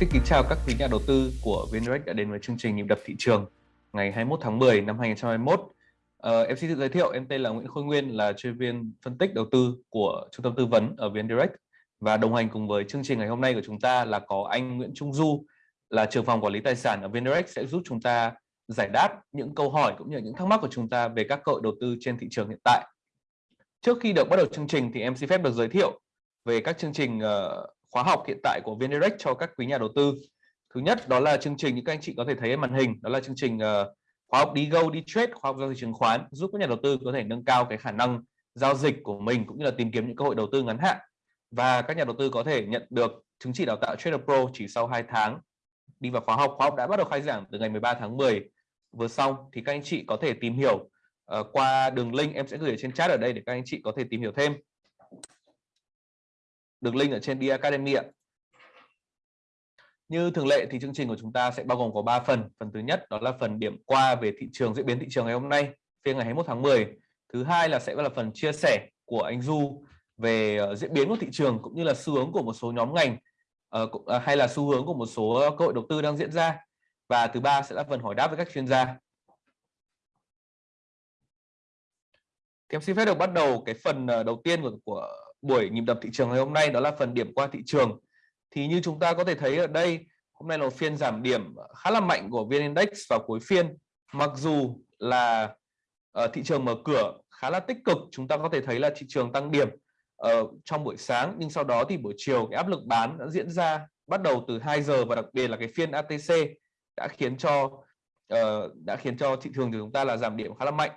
Xin kính chào các quý nhà đầu tư của VNDirect đã đến với chương trình nhịp đập thị trường ngày 21 tháng 10 năm 2021. Uh, ờ, em xin tự giới thiệu, em tên là Nguyễn Khôi Nguyên, là chuyên viên phân tích đầu tư của trung tâm tư vấn ở VNDirect và đồng hành cùng với chương trình ngày hôm nay của chúng ta là có anh Nguyễn Trung Du, là trưởng phòng quản lý tài sản ở VNDirect sẽ giúp chúng ta giải đáp những câu hỏi cũng như những thắc mắc của chúng ta về các cơ hội đầu tư trên thị trường hiện tại. Trước khi được bắt đầu chương trình thì em xin phép được giới thiệu về các chương trình uh, khóa học hiện tại của VNDirect cho các quý nhà đầu tư. Thứ nhất đó là chương trình như các anh chị có thể thấy trên màn hình, đó là chương trình uh, khóa học đi go đi trade, khóa học giao dịch chứng khoán giúp các nhà đầu tư có thể nâng cao cái khả năng giao dịch của mình cũng như là tìm kiếm những cơ hội đầu tư ngắn hạn và các nhà đầu tư có thể nhận được chứng chỉ đào tạo Trader Pro chỉ sau 2 tháng đi vào khóa học. Khóa học đã bắt đầu khai giảng từ ngày 13 tháng 10 vừa xong thì các anh chị có thể tìm hiểu uh, qua đường link em sẽ gửi ở trên chat ở đây để các anh chị có thể tìm hiểu thêm đường link ở trên Di Academy ạ. Như thường lệ thì chương trình của chúng ta sẽ bao gồm có 3 phần. Phần thứ nhất đó là phần điểm qua về thị trường diễn biến thị trường ngày hôm nay, phiên ngày 21 tháng 10. Thứ hai là sẽ là phần chia sẻ của anh Du về ờ, diễn biến của thị trường cũng như là xu hướng của một số nhóm ngành ờ, ờ, hay là xu hướng của một số cơ hội đầu tư đang diễn ra. Và thứ ba sẽ là phần hỏi đáp với các chuyên gia. Thì em xin phép được bắt đầu cái phần đầu tiên của, của buổi nhịp đập thị trường ngày hôm nay đó là phần điểm qua thị trường. Thì như chúng ta có thể thấy ở đây, hôm nay là phiên giảm điểm khá là mạnh của VN Index vào cuối phiên. Mặc dù là ờ, thị trường mở cửa khá là tích cực, chúng ta có thể thấy là thị trường tăng điểm ở trong buổi sáng nhưng sau đó thì buổi chiều cái áp lực bán đã diễn ra bắt đầu từ 2 giờ và đặc biệt là cái phiên ATC đã khiến cho uh, đã khiến cho thị trường của chúng ta là giảm điểm khá là mạnh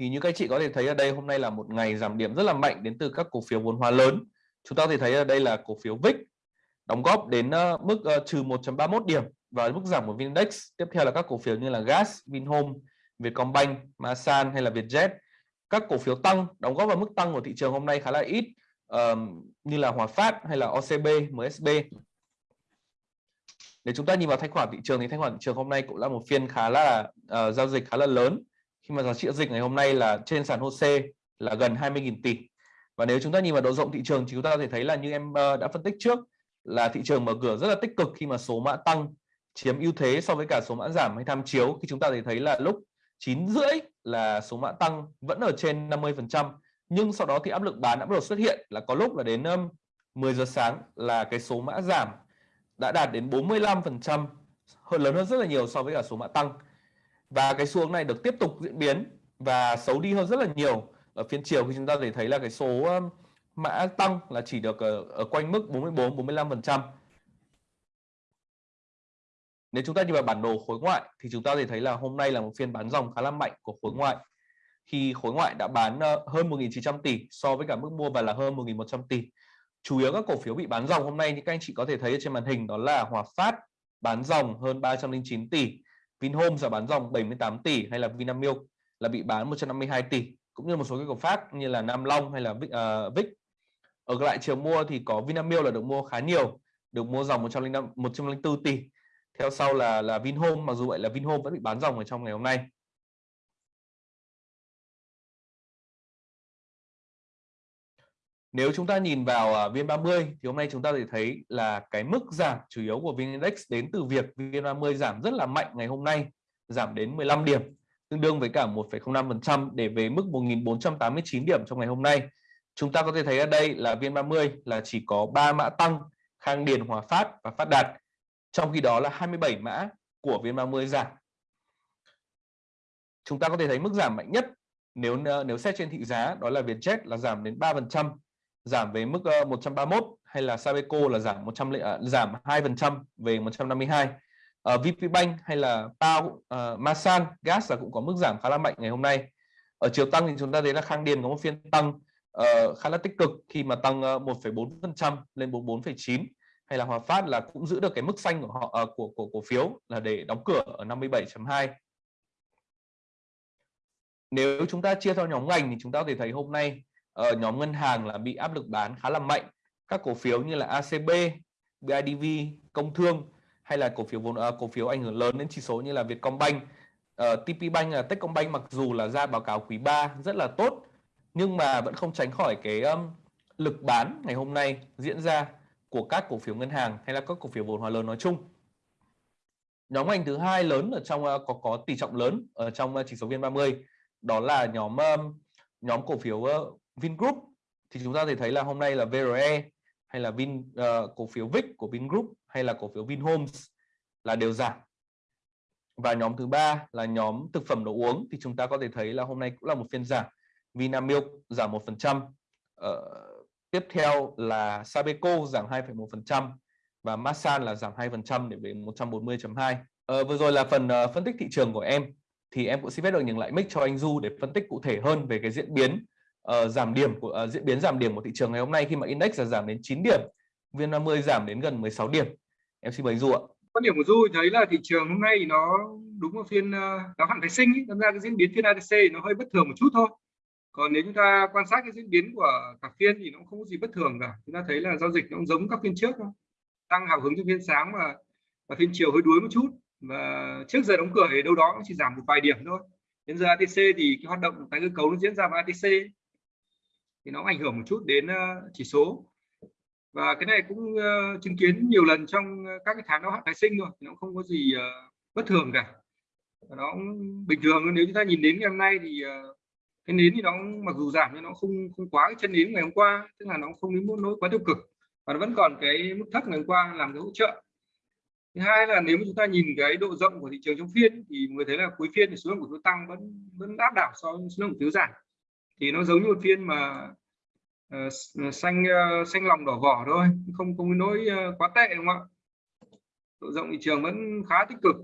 thì như các chị có thể thấy ở đây hôm nay là một ngày giảm điểm rất là mạnh đến từ các cổ phiếu vốn hóa lớn. Chúng ta có thể thấy ở đây là cổ phiếu VIX đóng góp đến ờ, mức ờ, trừ 1.31 điểm và mức giảm của Vindex. Tiếp theo là các cổ phiếu như là Gas, Vinhome, Vietcombank, Masan hay là Vietjet. Các cổ phiếu tăng đóng góp vào mức tăng của thị trường hôm nay khá là ít um, như là Hòa Phát hay là OCB, MSB để chúng ta nhìn vào thanh khoản thị trường thì thanh khoản thị trường hôm nay cũng là một phiên khá là uh, giao dịch khá là lớn khi mà giá trị giao dịch ngày hôm nay là trên sàn HOSE là gần 20.000 tỷ. Và nếu chúng ta nhìn vào độ rộng thị trường thì chúng ta có thể thấy là như em ờ, đã phân tích trước, là thị trường mở cửa rất là tích cực khi mà số mã tăng, chiếm ưu thế so với cả số mã giảm hay tham chiếu. Khi chúng ta thấy thấy là lúc 9 rưỡi là số mã tăng vẫn ở trên 50 phần trăm, nhưng sau đó thì áp lực bán đã bắt đầu xuất hiện, là có lúc là đến 10 giờ sáng là cái số mã giảm đã đạt đến 45 phần trăm, hơn, lớn hơn rất là nhiều so với cả số mã tăng và cái xu hướng này được tiếp tục diễn biến và xấu đi hơn rất là nhiều. Ở phiên chiều khi chúng ta để thấy là cái số mã tăng là chỉ được ở, ở quanh mức 44 45 phần trăm. Nếu chúng ta nhìn vào bản đồ khối ngoại thì chúng ta thể thấy là hôm nay là một phiên bán dòng khá là mạnh của khối ngoại. Khi khối ngoại đã bán hơn 1.900 tỷ so với cả mức mua và là hơn 1.100 tỷ. Chủ yếu các cổ phiếu bị bán dòng hôm nay như các anh chị có thể thấy trên màn hình đó là Hòa Phát bán dòng hơn 309 tỷ. Vinhome là bán dòng 78 tỷ hay là Vinamilk là bị bán 152 tỷ cũng như một số cái cổ phát như là Nam Long hay là Vic, uh, Vic. ở lại chiều mua thì có Vinamilk là được mua khá nhiều được mua dòng 105 104 tỷ theo sau là là Vinhome mặc dù vậy là Vinhome vẫn bị bán dòng ở trong ngày hôm nay Nếu chúng ta nhìn vào à, VN30 thì hôm nay chúng ta thể thấy là cái mức giảm chủ yếu của VN Index đến từ việc VN30 giảm rất là mạnh ngày hôm nay, giảm đến 15 điểm, tương đương với cả 1,05% để về mức 1.489 điểm trong ngày hôm nay. Chúng ta có thể thấy ở đây là VN30 là chỉ có 3 mã tăng Khang Điền, Hòa Phát và Phát Đạt. Trong khi đó là 27 mã của VN30 giảm. Chúng ta có thể thấy mức giảm mạnh nhất nếu ờ, nếu xét trên thị giá đó là Vietjet là giảm đến 3% giảm về mức ờ, 131 hay là Sabeco là giảm 100 à, giảm 2% về 152 uh, VPBank hay là Pao uh, ờ, Masan Gas là cũng có mức giảm khá là mạnh ngày hôm nay. Ở chiều tăng thì chúng ta thấy là Khang Điền có một phiên tăng uh, khá là tích cực khi mà tăng 1,4% lên 44,9 hay là Hòa Phát là cũng giữ được cái mức xanh của họ uh, của của cổ phiếu là để đóng cửa ở 57.2 nếu chúng ta chia theo nhóm ngành thì chúng ta có thể thấy hôm nay ở nhóm ngân hàng là bị áp lực bán khá là mạnh. Các cổ phiếu như là ACB, BIDV, Công Thương hay là cổ phiếu vốn uh, cổ phiếu ảnh hưởng lớn đến chỉ số như là Vietcombank, ờ, uh, TPBank uh, Techcombank mặc dù là ra báo cáo quý 3 rất là tốt nhưng mà vẫn không tránh khỏi cái um, lực bán ngày hôm nay diễn ra của các cổ phiếu ngân hàng hay là các cổ phiếu vốn hóa lớn nói chung. Nhóm ngành thứ hai lớn ở trong uh, có có tỷ trọng lớn ở trong uh, chỉ số VN30 đó là nhóm um, nhóm cổ phiếu uh, Vingroup. Thì chúng ta thể thấy là hôm nay là VRE hay là Vin uh, cổ phiếu VIX của Vingroup hay là cổ phiếu Vinhomes là đều giảm. Và nhóm thứ ba là nhóm thực phẩm đồ uống. Thì chúng ta có thể thấy là hôm nay cũng là một phiên giảm. Vinamilk giảm một phần trăm. Ờ, tiếp theo là Sabeco giảm 2,1% và Masan là giảm 2% để về 140.2. Ờ, vừa rồi là phần uh, phân tích thị trường của em. Thì em cũng xin phép được nhường lại mic cho anh Du để phân tích cụ thể hơn về cái diễn biến uh, giảm điểm của uh, diễn biến giảm điểm của thị trường ngày hôm nay khi mà index là giảm đến 9 điểm, VN30 giảm đến gần 16 điểm. Em xin mời Du ạ. Quan điểm của Du thấy là thị trường hôm nay nó đúng là phiên ờ, đáo hạn phái sinh, tham ra cái diễn biến phiên ATC nó hơi bất thường một chút thôi. Còn nếu chúng ta quan sát cái diễn biến của cả phiên thì nó không có gì bất thường cả. Chúng ta thấy là giao dịch nó cũng giống các phiên trước thôi. Tăng hào hứng trong phiên sáng và và phiên chiều hơi đuối một chút. Và trước giờ đóng cửa thì đâu đó chỉ giảm một vài điểm thôi. Đến giờ ATC thì cái hoạt động tái cơ cấu nó diễn ra vào ATC thì nó ảnh hưởng một chút đến ờ, chỉ số. Và cái này cũng ờ, chứng kiến nhiều lần trong ờ, các cái tháng đáo hạn tái sinh rồi thì nó không có gì bất thường cả. Và nó bình thường nếu chúng ta nhìn đến ngày hôm nay thì cái nến thì nó mặc dù giảm nhưng nó không không quá cái chân nến ngày hôm qua, tức là nó không đến mức nỗi quá tiêu cực. Và nó vẫn còn cái mức thấp ngày hôm qua làm cái hỗ trợ. Thứ hai là nếu chúng ta nhìn cái độ rộng của thị trường trong phiên thì người thấy là cuối phiên thì số lượng cổ phiếu tăng vẫn vẫn áp đảo so với số lượng cổ phiếu giảm thì nó giống như một phiên mà uh, xanh uh, xanh lòng đỏ vỏ thôi không không nỗi uh, quá tệ đúng không ạ? Độ rộng thị trường vẫn khá tích cực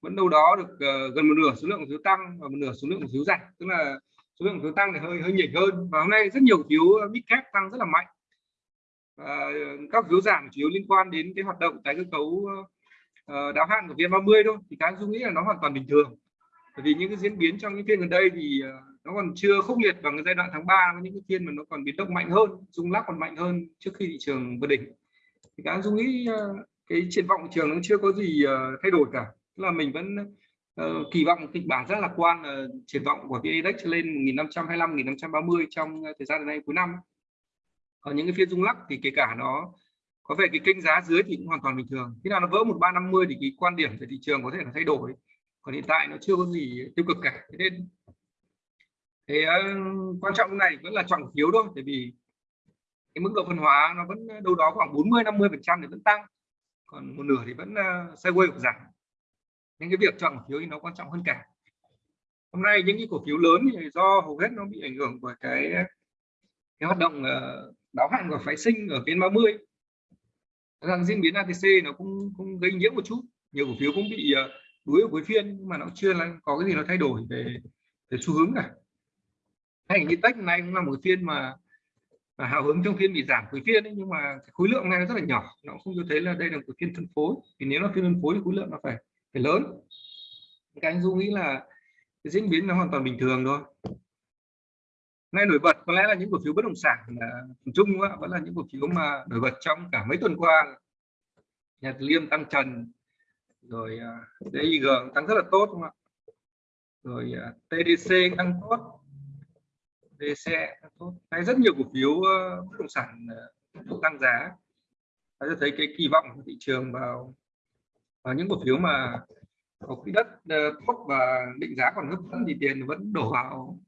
vẫn đâu đó được uh, gần một nửa số lượng phiếu tăng và một nửa số lượng phiếu giảm. Tức là số lượng phiếu tăng thì hơi hơi nhỉnh hơn và hôm nay rất nhiều phiếu Big cap tăng rất là mạnh. Và các phiếu giảm chủ yếu liên quan đến cái hoạt động tái cơ cấu uh, đáo hạn của VN30 thôi thì cá dung nghĩ là nó hoàn toàn bình thường. Bởi vì những cái diễn biến trong những phiên gần đây thì uh, nó còn chưa khốc liệt bằng cái giai đoạn tháng 3 với những cái phiên mà nó còn biến động mạnh hơn rung lắc còn mạnh hơn trước khi thị trường vượt đỉnh. Thì cá dung nghĩ ờ, cái triển vọng thị trường nó chưa có gì ờ, thay đổi cả. Tức là mình vẫn uh, kỳ vọng kịch bản rất lạc quan uh, triển vọng của VN Index lên 1525 1530 trong thời gian này cuối năm. Còn những cái phiên rung lắc thì kể cả nó có về cái kênh giá dưới thì cũng hoàn toàn bình thường. Khi nào nó vỡ 1350 thì cái quan điểm về thị trường có thể là thay đổi. Còn hiện tại nó chưa có gì tiêu cực cả. Thế nên thì uh, ờ, quan trọng này vẫn là chọn phiếu thôi bởi vì cái mức độ phân hóa nó vẫn ờ, đâu đó khoảng 40 50 phần trăm thì vẫn tăng còn một nửa thì vẫn uh, sideways giảm. Nên cái việc chọn cổ phiếu thì nó quan trọng hơn cả. Hôm nay những cái cổ phiếu lớn thì do hầu hết nó bị ảnh hưởng bởi cái cái hoạt động uh, đáo hạn của phái sinh ở phiên 30 rằng diễn biến ATC nó cũng cũng gây nhiễu một chút. Nhiều cổ phiếu cũng bị uh, đuối ở cuối phiên nhưng mà nó chưa là có cái gì nó thay đổi về về xu hướng cả hay như tech này cũng là một phiên mà, mà hào hứng trong phiên bị giảm cuối phiên ấy, nhưng mà khối lượng này nó rất là nhỏ. Nó không cho thấy là đây là một phiên phân phối. Thì nếu là phiên phân phối thì khối lượng nó phải phải lớn. Cái anh dung nghĩ là cái diễn biến nó hoàn toàn bình thường thôi. Nay nổi bật có lẽ là những cổ phiếu bất động sản là chung vẫn là những cổ phiếu mà nổi bật trong cả mấy tuần qua. Nhật Liêm tăng trần rồi à, uh, DIG tăng rất là tốt đúng không ạ? Rồi à, uh, TDC tăng tốt. DC tốt. Hay rất nhiều cổ phiếu ờ, bất động sản ờ, tăng giá. Ta thấy cái kỳ vọng của thị trường vào và những cổ phiếu mà có quỹ đất ờ, tốt và định giá còn hấp dẫn thì tiền vẫn đổ vào.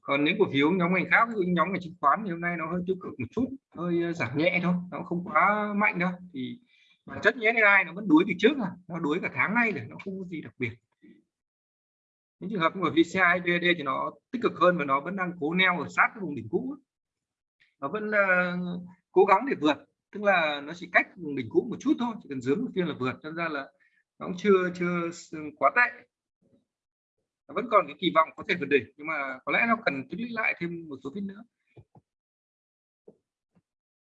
Còn những cổ phiếu nhóm ngành khác ví nhóm ngành chứng khoán thì hôm nay nó hơi tiêu cực một chút hơi giảm nhẹ thôi nó không quá mạnh đâu. Thì bản chất nhé ai nó vẫn đuối từ trước à nó đuối cả tháng nay rồi, nó không có gì đặc biệt những trường hợp của VCI VD thì nó tích cực hơn và nó vẫn đang cố neo ở sát cái vùng đỉnh cũ. Nó vẫn uh, cố gắng để vượt tức là nó chỉ cách vùng đỉnh cũ một chút thôi chỉ cần dướng một phiên là vượt cho ra là nó cũng chưa chưa ừ, quá tệ. Vẫn còn cái kỳ vọng có thể vượt đỉnh nhưng mà có lẽ nó cần tích lũy lại thêm một số phiên nữa.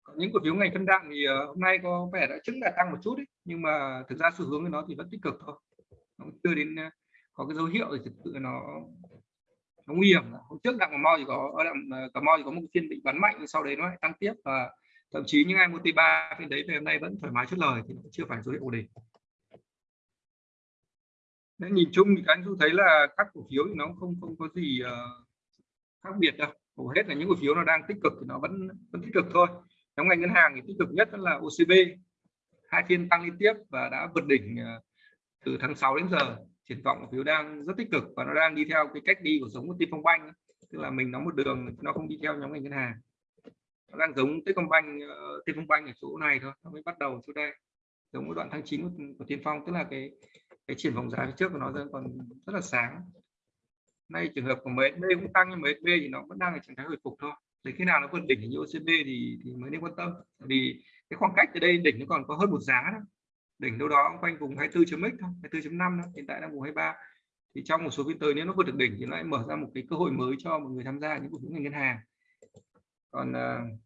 Còn những cổ phiếu ngành phân đạm thì ờ, hôm nay có vẻ đã chứng là tăng một chút ấy, nhưng mà thực ra xu hướng của nó thì vẫn tích cực thôi. Nó chưa đến ờ, có cái dấu hiệu thì thực sự nó nó nguy hiểm. Hôm trước đặng cà mau thì có ở đặng ờ, cà mau thì có một phiên bị bắn mạnh sau đấy nó lại tăng tiếp và thậm chí những ai mua T3 phiên đấy về hôm nay vẫn thoải mái chốt lời thì chưa phải dấu hiệu ổn định. Nên nhìn chung thì anh du thấy là các cổ phiếu thì nó không không có gì uh, khác biệt đâu. Hầu hết là những cổ phiếu nó đang tích cực thì nó vẫn vẫn tích cực thôi. Trong ngành ngân hàng thì tích cực nhất là OCB hai phiên tăng liên tiếp và đã vượt đỉnh ờ, từ tháng 6 đến giờ triển vọng cổ phiếu đang rất tích cực và nó đang đi theo cái cách đi của giống của Techcombank tức là mình nó một đường nó không đi theo nhóm ngành ngân hàng. Nó đang giống Techcombank uh, ờ, Techcombank ở chỗ này thôi nó mới bắt đầu chỗ đây. Giống cái đoạn tháng 9 của, của Tiên Phong tức là cái cái triển vọng giá phía trước của nó còn rất là sáng. Nay trường hợp của MSB cũng tăng nhưng MSB thì nó vẫn đang ở trạng thái hồi phục thôi. Để khi nào nó vượt đỉnh như OCB thì thì mới nên quan tâm. Vì cái khoảng cách từ đây đỉnh nó còn có hơn một giá đó đỉnh đâu đó quanh vùng 24.x thôi 24.5 đó hiện tại đang vùng 23 thì trong một số phiên tới nếu nó vượt được đỉnh thì nó lại mở ra một cái cơ hội mới cho mọi người tham gia những cổ phiếu ngành ngân hàng. Còn uh,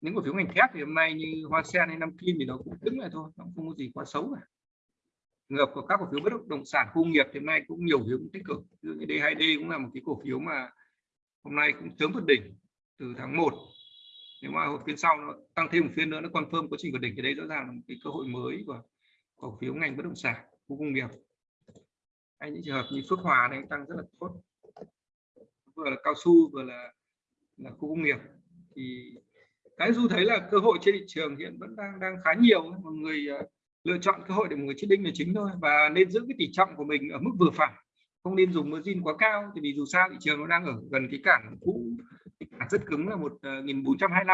những cổ phiếu ngành thép thì hôm nay như hoa sen hay nam kim thì nó cũng đứng lại thôi nó không có gì quá xấu cả. Ngược của các cổ phiếu bất động sản khu nghiệp thì hôm nay cũng nhiều phiếu tích cực. Như D2D cũng là một cái cổ phiếu mà hôm nay cũng sớm vượt đỉnh từ tháng 1 nếu mà hồi phiên sau nó tăng thêm một phiên nữa, nó confirm quá trình vượt đỉnh thì đây rõ ràng là một cái cơ hội mới của cổ phiếu ngành bất động sản, khu công nghiệp. Hay những trường hợp như Phước Hòa này tăng rất là tốt. Vừa là cao su, vừa là là khu công nghiệp. Thì cái du thấy là cơ hội trên thị trường hiện vẫn đang đang khá nhiều. Mọi người ờ, lựa chọn cơ hội để một người chết đinh là chính thôi. Và nên giữ cái tỷ trọng của mình ở mức vừa phải. Không nên dùng margin quá cao thì vì dù sao thị trường nó đang ở gần cái cản cũ cái cản rất cứng là một ờ, nghìn bốn trăm hai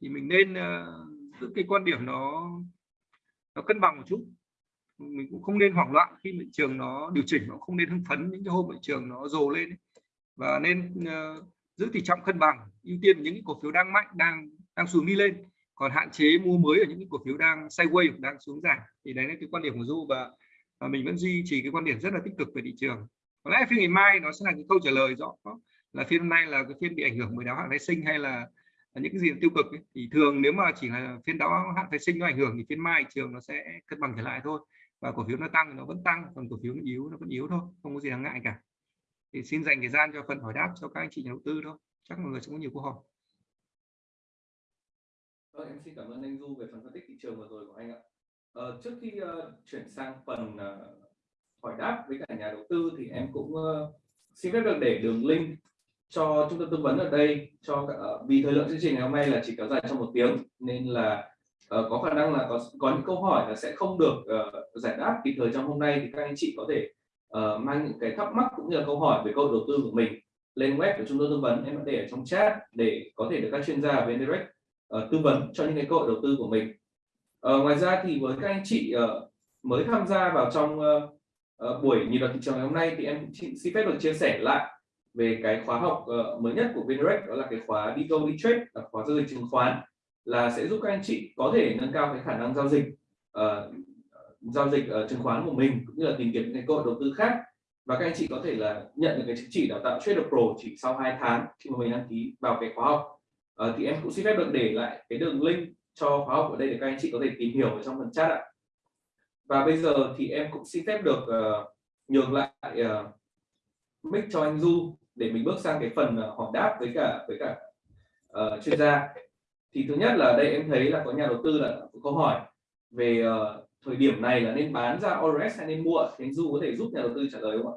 thì mình nên ờ, giữ cái quan điểm nó nó cân bằng một chút. Mình cũng không nên hoảng loạn khi thị trường nó điều chỉnh nó không nên hưng phấn những cái hôm thị trường nó dồ lên ấy. và nên uh, giữ tỷ trọng cân bằng ưu tiên những cái cổ phiếu đang mạnh đang đang xuống đi lên. Còn hạn chế mua mới ở những cái cổ phiếu đang sideways đang xuống giảm. Thì đấy là cái quan điểm của du và, và mình vẫn duy trì cái quan điểm rất là tích cực về thị trường. Có lẽ phiên ngày mai nó sẽ là cái câu trả lời rõ là phiên hôm nay là cái phiên bị ảnh hưởng bởi đáo hạn phái sinh hay là, những cái gì tiêu cực ấy. thì thường nếu mà chỉ là phiên đáo hạn phái sinh nó ảnh hưởng thì phiên mai thị trường nó sẽ cân bằng trở lại thôi và cổ phiếu nó tăng nó vẫn tăng còn cổ phiếu nó yếu nó vẫn yếu thôi không có gì đáng ngại cả thì xin dành thời gian cho phần hỏi đáp cho các anh chị nhà đầu tư thôi chắc mọi người sẽ có nhiều câu hỏi Vâng, em xin cảm ơn anh Du về phần phân tích thị trường vừa rồi của anh ạ. Ờ, trước khi uh, chuyển sang phần uh, hỏi đáp với cả nhà đầu tư thì em cũng uh, xin phép được để đường link cho trung tâm tư vấn ở đây cho uh, vì thời lượng chương trình ngày hôm nay là chỉ kéo dài trong một tiếng nên là uh, có khả năng là có có những câu hỏi là sẽ không được uh, giải đáp kịp thời trong hôm nay thì các anh chị có thể uh, mang những cái thắc mắc cũng như là câu hỏi về câu đầu tư của mình lên web của trung tâm tư vấn em để ở trong chat để có thể được các chuyên gia về direct uh, tư vấn cho những cái cơ hội đầu tư của mình. Uh, ngoài ra thì với các anh chị uh, mới tham gia vào trong uh, uh, buổi nhìn vào thị trường ngày hôm nay thì em xin phép được chia sẻ lại về cái khóa học uh, mới nhất của Vinrec đó là cái khóa đi go đi trade là khóa giao dịch chứng khoán là sẽ giúp các anh chị có thể nâng cao cái khả năng giao dịch uh, giao dịch uh, chứng khoán của mình cũng như là tìm kiếm những cái cơ hội đầu tư khác. Và các anh chị có thể là nhận được cái chứng chỉ đào tạo Trader Pro chỉ sau 2 tháng khi mà mình đăng ký vào cái khóa học. Uh, thì em cũng xin phép được để lại cái đường link cho khóa học ở đây để các anh chị có thể tìm hiểu ở trong phần chat ạ. Và bây giờ thì em cũng xin phép được uh, nhường lại uh, mic cho anh Du để mình bước sang cái phần ờ, hỏi đáp với cả với cả uh, chuyên gia. Thì thứ nhất là đây em thấy là có nhà đầu tư là có câu hỏi về uh, thời điểm này là nên bán ra ORS hay nên mua. Thì anh Du có thể giúp nhà đầu tư trả lời không ạ?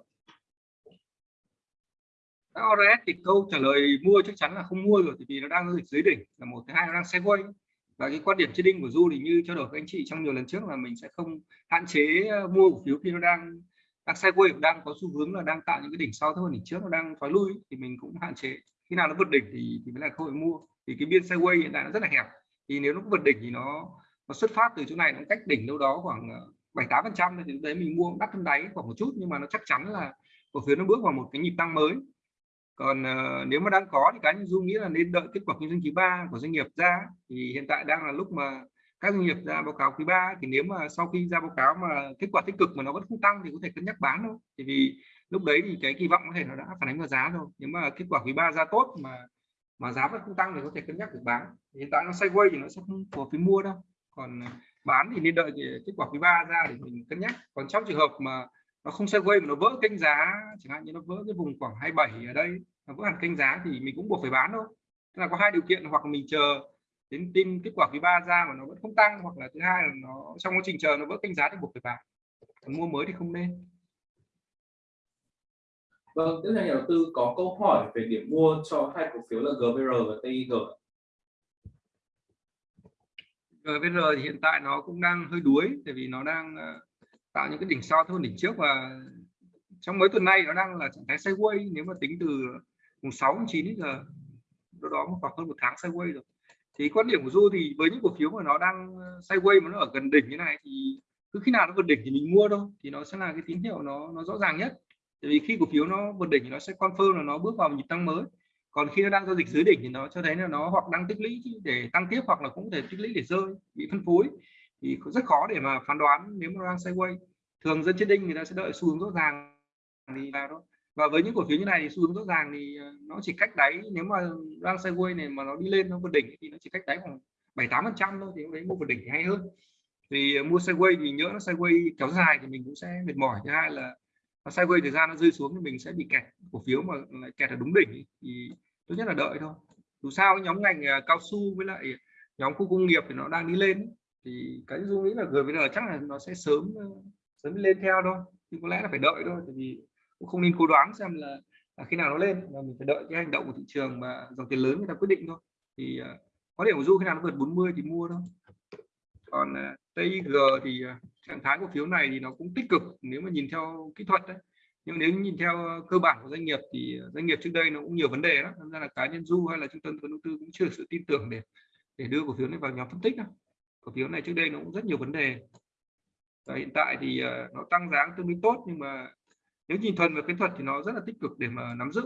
ORS thì câu trả lời mua chắc chắn là không mua rồi vì nó đang dưới đỉnh là một thứ hai nó đang sideways. Và cái quan điểm trading của du thì như trao đổi với anh chị trong nhiều lần trước là mình sẽ không hạn chế mua cổ phiếu khi nó đang đang sideways đang có xu hướng là đang tạo những cái đỉnh sau thôi đỉnh trước nó đang thoái lui thì mình cũng hạn chế. Khi nào nó vượt đỉnh thì thì mới là cơ hội mua. Thì cái biên sideways hiện tại nó rất là hẹp. Thì nếu nó vượt đỉnh thì nó nó xuất phát từ chỗ này nó cách đỉnh đâu đó khoảng ờ, bảy tám phần trăm thì đấy mình mua đắt hơn đáy khoảng một chút nhưng mà nó chắc chắn là cổ phiếu nó bước vào một cái nhịp tăng mới. Còn uh, nếu mà đang có thì cá nhân dung nghĩ là nên đợi kết quả kinh doanh quý ba của doanh nghiệp ra. Thì hiện tại đang là lúc mà các doanh nghiệp ra báo cáo quý ba thì nếu mà sau khi ra báo cáo mà kết quả tích cực mà nó vẫn không tăng thì có thể cân nhắc bán thôi. Thì vì lúc đấy thì cái kỳ vọng có thể nó đã phản ánh vào giá rồi. Nếu mà kết quả quý ba ra tốt mà mà giá vẫn không tăng thì có thể cân nhắc được bán. Hiện tại nó sideways thì nó sẽ không phù hợp mua đâu. Còn ờ, bán thì nên đợi kết quả quý ba ra để mình cân nhắc. Còn trong trường hợp mà nó không sideways mà nó vỡ kênh giá, chẳng hạn như nó vỡ cái vùng khoảng 27 ở đây, nó vỡ hẳn kênh giá thì mình cũng buộc phải bán thôi. Tức là có hai điều kiện, hoặc mình chờ đến tin kết quả quý ba ra mà nó vẫn không tăng hoặc là thứ hai là nó trong quá trình chờ nó vỡ kênh giá thì buộc phải bán còn mua mới thì không nên. Vâng, tiếp theo nhà đầu tư có câu hỏi về điểm mua cho hai cổ phiếu là GVR và TIG. GVR thì hiện tại nó cũng đang hơi đuối tại vì nó đang ờ, tạo những cái đỉnh sau hơn đỉnh trước và trong mấy tuần nay nó đang là trạng thái sideways. Nếu mà tính từ mùng 6 tháng 9 đến giờ đâu đó khoảng hơn một tháng sideways rồi thì quan điểm của Du thì với những cổ phiếu mà nó đang ờ, sideways mà nó ở gần đỉnh như này thì cứ khi nào nó vượt đỉnh thì mình mua thôi, thì nó sẽ là cái tín hiệu nó nó rõ ràng nhất. Tại vì khi cổ phiếu nó vượt đỉnh thì nó sẽ confirm là nó bước vào một nhịp tăng mới. Còn khi nó đang giao dịch dưới đỉnh thì nó cho thấy là nó hoặc đang tích lũy để tăng tiếp hoặc là cũng có thể tích lũy để rơi, bị phân phối. Thì rất khó để mà phán đoán nếu mà đang sideways. Thường dân trên đinh người ta sẽ đợi xu hướng rõ ràng thì vào thôi và với những cổ phiếu như này thì xu hướng rõ ràng thì ờ, nó chỉ cách đáy, nếu mà đang sideways này mà nó đi lên nó vượt đỉnh thì nó chỉ cách đáy khoảng bảy tám phần trăm thôi thì lúc đấy mua vượt đỉnh thì hay hơn. Vì ờ, mua sideways thì nhớ nó sideways kéo dài thì mình cũng sẽ mệt mỏi. Thứ hai là nó sideways thời gian nó rơi xuống thì mình sẽ bị kẹt. Cổ phiếu mà lại kẹt ở đúng đỉnh thì tốt nhất là đợi thôi. Dù sao nhóm ngành ờ, cao su với lại nhóm khu công nghiệp thì nó đang đi lên thì cái dung nghĩ là GVN chắc là nó sẽ sớm sớm lên theo thôi. Nhưng có lẽ là phải đợi thôi, tại vì cũng không nên cố đoán xem là, là khi nào nó lên mà mình phải đợi cái hành động của thị trường mà dòng tiền lớn người ta quyết định thôi. Thì uh, có điểm của du khi nào nó vượt 40 thì mua thôi. Còn à, uh, TIG thì uh, trạng thái cổ phiếu này thì nó cũng tích cực nếu mà nhìn theo kỹ thuật đấy. Nhưng nếu nhìn theo cơ bản của doanh nghiệp thì doanh nghiệp trước đây nó cũng nhiều vấn đề đó nên ra là cá nhân du hay là trung tâm đầu tư cũng chưa sự tin tưởng để để đưa cổ phiếu này vào nhóm phân tích đâu. Cổ phiếu này trước đây nó cũng rất nhiều vấn đề. Và hiện tại thì nó tăng giá tương đối tốt nhưng mà nếu nhìn thuần về kỹ thuật thì nó rất là tích cực để mà nắm giữ.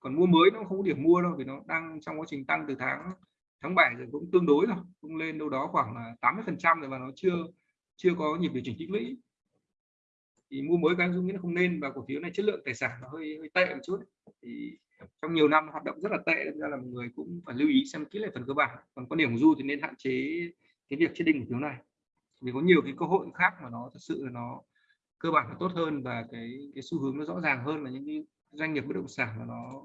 Còn mua mới nó không có điểm mua đâu vì nó đang trong quá trình tăng từ tháng tháng 7 rồi cũng tương đối rồi, cũng lên đâu đó khoảng 80 phần trăm rồi mà nó chưa chưa có nhịp điều chỉnh tích lũy. Thì mua mới cái dung nghĩ không nên và cổ phiếu này chất lượng tài sản nó hơi hơi tệ một chút. Thì trong nhiều năm hoạt động rất là tệ nên là mọi người cũng phải lưu ý xem kỹ lại phần cơ bản. Còn quan điểm của du thì nên hạn chế cái việc chết định cổ phiếu này. Vì có nhiều cái cơ hội khác mà nó thật sự là nó cơ bản là tốt hơn và cái cái xu hướng nó rõ ràng hơn là những cái doanh nghiệp bất động sản mà nó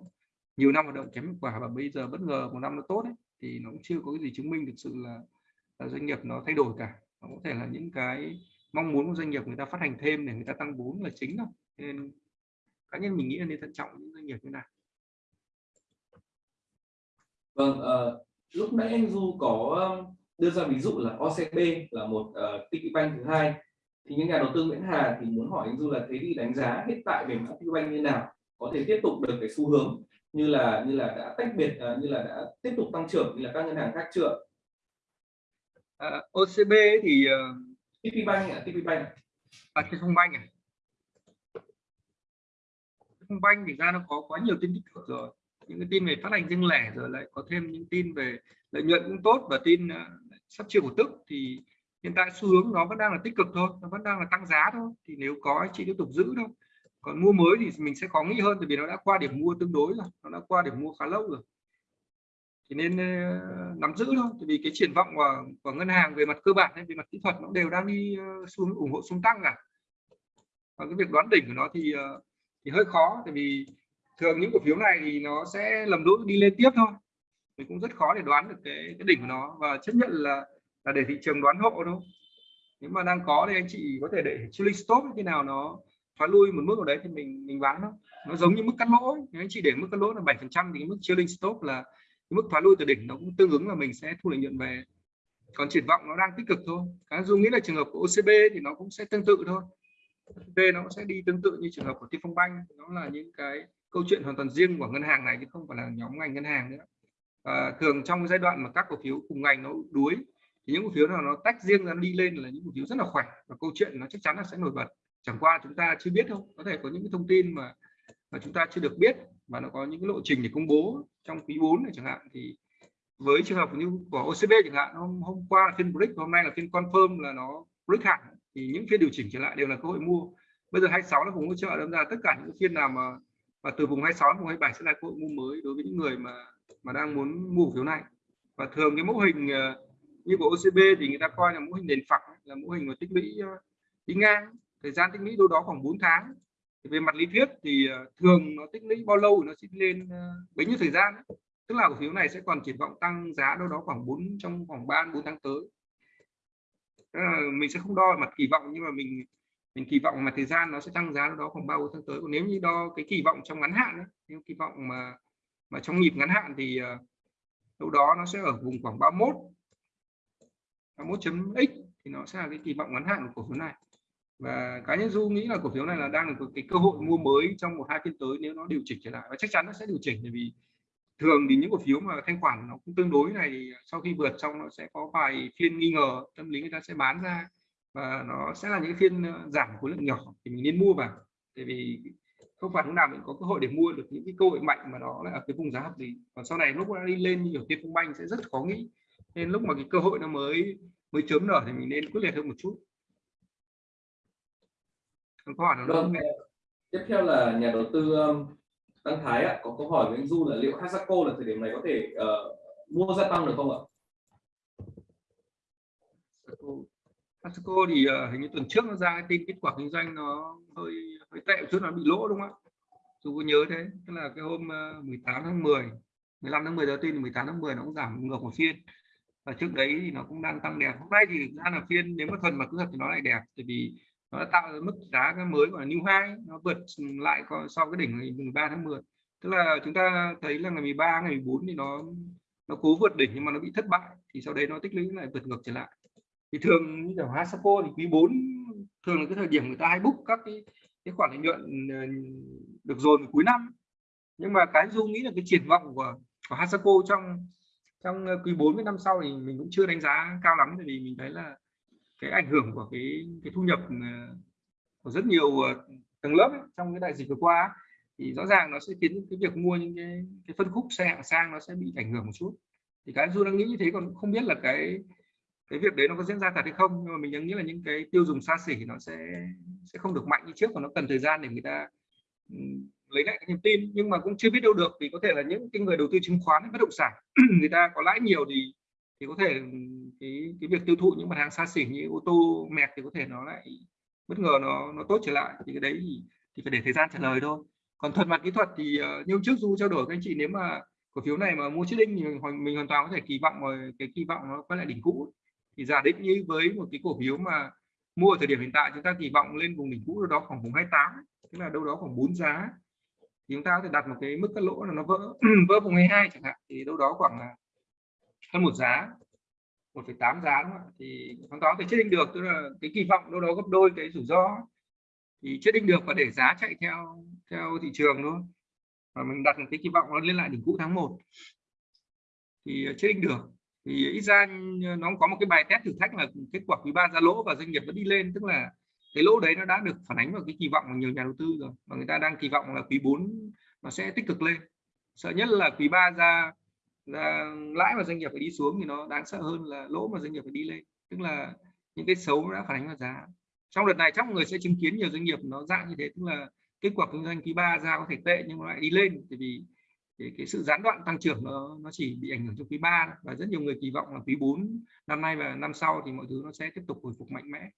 nhiều năm hoạt động kém hiệu quả và bây giờ bất ngờ một năm nó tốt ấy, thì nó cũng chưa có cái gì chứng minh thực sự là, là doanh nghiệp nó thay đổi cả. Nó có thể là những cái mong muốn của doanh nghiệp người ta phát hành thêm để người ta tăng vốn là chính thôi. Nên cá nhân mình nghĩ là nên thận trọng những doanh nghiệp như này vâng uh, lúc nãy anh du có đưa ra ví dụ là OCB là một ờ, uh, tiki Bank thứ hai thì những nhà đầu tư Nguyễn Hà thì muốn hỏi anh Du là thế thì đánh giá hiện tại về mã Bank như nào? Có thể tiếp tục được cái xu hướng như là như là đã tách biệt uh, như là đã tiếp tục tăng trưởng như là các ngân hàng khác chưa? À, OCB thì uh, Bank à, Bank. À Bank à? Bank thì ra nó có quá nhiều tin tích cực rồi. Những cái tin về phát hành riêng lẻ rồi lại có thêm những tin về lợi nhuận cũng tốt và tin uh, sắp chia cổ tức thì hiện tại xu hướng nó vẫn đang là tích cực thôi nó vẫn đang là tăng giá thôi. Thì nếu có chị tiếp tục giữ thôi. Còn mua mới thì mình sẽ khó nghĩ hơn tại vì nó đã qua điểm mua tương đối rồi nó đã qua điểm mua khá lâu rồi. Thì nên uh, nắm giữ thôi. Tại vì cái triển vọng của, của ngân hàng về mặt cơ bản hay về mặt kỹ thuật nó đều đang đi ờ, uh, xuống ủng hộ xuống tăng cả. Và cái việc đoán đỉnh của nó thì uh, thì hơi khó tại vì thường những cổ phiếu này thì nó sẽ lầm lũi đi lên tiếp thôi. Mình cũng rất khó để đoán được cái cái đỉnh của nó và chấp nhận là là để thị trường đoán hộ thôi. Nếu mà đang có thì anh chị có thể để chilling stop khi nào nó thoái lui một mức ở đấy thì mình mình bán nó. Nó giống như mức cắt lỗ nếu anh chị để mức cắt lỗ là 7 phần trăm thì mức chilling stop là mức thoái lui từ đỉnh nó cũng tương ứng là mình sẽ thu lợi nhuận về. Còn triển vọng nó đang tích cực thôi. Cái dung nghĩ là trường hợp của OCB thì nó cũng sẽ tương tự thôi. OCB nó sẽ đi tương tự như trường hợp của Tiên Phong Banh nó là những cái câu chuyện hoàn toàn riêng của ngân hàng này chứ không phải là nhóm ngành ngân hàng nữa. À, thường trong giai đoạn mà các cổ phiếu cùng ngành nó đuối thì những cổ phiếu nào nó tách riêng ra đi lên là những cổ phiếu rất là khỏe. Và câu chuyện nó chắc chắn là sẽ nổi bật. Chẳng qua chúng ta chưa biết không, có thể có những cái thông tin mà mà chúng ta chưa được biết. Và nó có những cái lộ trình để công bố trong quý 4 này chẳng hạn. Thì với trường hợp như của OCB chẳng hạn hôm hôm qua là phiên break hôm nay là phiên confirm là nó break hẳn. Thì những phiên điều chỉnh trở lại đều là cơ hội mua. Bây giờ 26 là vùng hỗ trợ đâm ra. Tất cả những phiên nào mà và từ vùng 26 vùng 27 sẽ là cơ hội mua mới đối với những người mà mà đang muốn mua phiếu này. Và thường cái mẫu hình uh, như của OCB thì người ta coi là mẫu hình nền phẳng là mẫu hình mà tích lũy ờ, tính đi ngang. Thời gian tích lũy đâu đó khoảng 4 tháng. Thì về mặt lý thuyết thì ờ, thường nó tích lũy bao lâu nó sẽ lên ờ, bấy nhiêu thời gian tức là cổ phiếu này sẽ còn triển vọng tăng giá đâu đó khoảng 4 trong khoảng 3 4 tháng tới. Mình sẽ không đo mặt kỳ vọng nhưng mà mình mình kỳ vọng mà thời gian nó sẽ tăng giá đâu đó khoảng 3 4 tháng tới. Còn nếu như đo cái kỳ vọng trong ngắn hạn ấy, nếu kỳ vọng mà mà trong nhịp ngắn hạn thì đâu đó nó sẽ ở vùng khoảng 31 31.x thì nó sẽ là cái kỳ vọng ngắn hạn của cổ phiếu này. Và cá nhân du nghĩ là cổ phiếu này là đang có cái cơ hội mua mới trong một hai phiên tới nếu nó điều chỉnh trở lại. Và chắc chắn nó sẽ điều chỉnh bởi vì thường thì những cổ phiếu mà thanh khoản nó cũng tương đối này thì sau khi vượt xong nó sẽ có vài phiên nghi ngờ, tâm lý người ta sẽ bán ra. Và nó sẽ là những phiên ờ, giảm khối lượng nhỏ thì mình nên mua vào. Tại vì không phải lúc nào mình có cơ hội để mua được những cái cơ hội mạnh mà nó lại ở cái vùng giá hợp lý. Còn sau này lúc nó đi lên như kiểu tiên phong banh sẽ rất khó nghĩ nên lúc mà cái cơ hội nó mới mới chớm nở thì mình nên quyết liệt hơn một chút còn câu hỏi nó vâng, tiếp theo là nhà đầu tư Đăng Thái ạ, có câu hỏi với anh Du là liệu Hasako là thời điểm này có thể uh, mua gia tăng được không ạ? Hasako thì uh, hình như tuần trước nó ra tin kết quả kinh doanh nó hơi hơi tệ chút nó bị lỗ đúng không ạ? Dù có nhớ thế, tức là cái hôm uh, ờ, 18 tháng 10, 15 tháng 10 giờ tin 18 tháng 10 nó cũng giảm ngược một phiên. Và trước đấy thì nó cũng đang tăng đẹp. Hôm nay thì ra là phiên nếu mà thuần mà cứ thật thì nó lại đẹp, tại vì nó đã tạo ra mức giá cái mới của new high nó vượt lại so cái đỉnh ngày 13 tháng 10 tức là chúng ta thấy là ngày 13 ngày 14 thì nó nó cố vượt đỉnh nhưng mà nó bị thất bại thì sau đấy nó tích lũy lại vượt ngược trở lại. Thì thường như kiểu Hasako thì quý 4 thường là cái thời điểm người ta hay book các cái cái khoản lợi nhuận ờ, được dồn cuối năm. Nhưng mà cái du nghĩ là cái triển vọng của của Hasako trong trong ờ, quý 4 với năm sau thì mình cũng chưa đánh giá cao lắm vì mình thấy là cái ảnh hưởng của cái cái thu nhập ờ, của rất nhiều ờ, tầng lớp ấy, trong cái đại dịch vừa qua thì rõ ràng nó sẽ khiến cái việc mua những cái, cái phân khúc xe hạng sang nó sẽ bị ảnh hưởng một chút. Thì cái du đang nghĩ như thế còn không biết là cái cái việc đấy nó có diễn ra thật hay không nhưng mà mình đang nghĩ là những cái tiêu dùng xa xỉ nó sẽ sẽ không được mạnh như trước và nó cần thời gian để người ta lấy lại cái niềm tin nhưng mà cũng chưa biết đâu được vì có thể là những cái người đầu tư chứng khoán bất động sản người ta có lãi nhiều thì thì có thể ừ, cái cái việc tiêu thụ những mặt hàng xa xỉ như ô tô mẹt thì có thể nó lại bất ngờ nó nó tốt trở lại. Thì cái đấy thì, thì phải để thời gian trả lời thôi. Còn thuật mặt kỹ thuật thì uh, như trước du trao đổi các anh chị nếu mà cổ phiếu này mà mua chiết đinh thì mình, mình hoàn toàn có thể kỳ vọng rồi cái kỳ vọng nó quay lại đỉnh cũ. Thì giả định như với một cái cổ phiếu mà mua ở thời điểm hiện tại chúng ta kỳ vọng lên vùng đỉnh cũ đó khoảng vùng 28 tức là đâu đó khoảng 4 giá thì chúng ta có thể đặt một cái mức cắt lỗ là nó vỡ vỡ vùng 12 chẳng hạn thì đâu đó khoảng là hơn một giá 1,8 giá đúng không? thì chúng ta có thể chết định được tức là cái kỳ vọng đâu đó gấp đôi cái rủi ro. Thì chết định được và để giá chạy theo theo thị trường thôi. Và mình đặt cái kỳ vọng nó lên lại đỉnh cũ tháng 1 thì ờ, chết định được. Thì ít ra ờ, nó có một cái bài test thử thách là kết quả quý ba ra lỗ và doanh nghiệp vẫn đi lên tức là cái lỗ đấy nó đã được phản ánh vào cái kỳ vọng của nhiều nhà đầu tư rồi và người ta đang kỳ vọng là quý 4 nó sẽ tích cực lên. Sợ nhất là quý 3 ra ra lãi mà doanh nghiệp phải đi xuống thì nó đáng sợ hơn là lỗ mà doanh nghiệp phải đi lên. Tức là những cái xấu nó đã phản ánh vào giá. Trong đợt này chắc mọi người sẽ chứng kiến nhiều doanh nghiệp nó dạng như thế tức là kết quả kinh doanh quý 3 ra có thể tệ nhưng nó lại đi lên bởi vì cái, cái sự gián đoạn tăng trưởng nó nó chỉ bị ảnh hưởng trong quý 3 và rất nhiều người kỳ vọng là quý 4 năm nay và năm sau thì mọi thứ nó sẽ tiếp tục hồi phục mạnh mẽ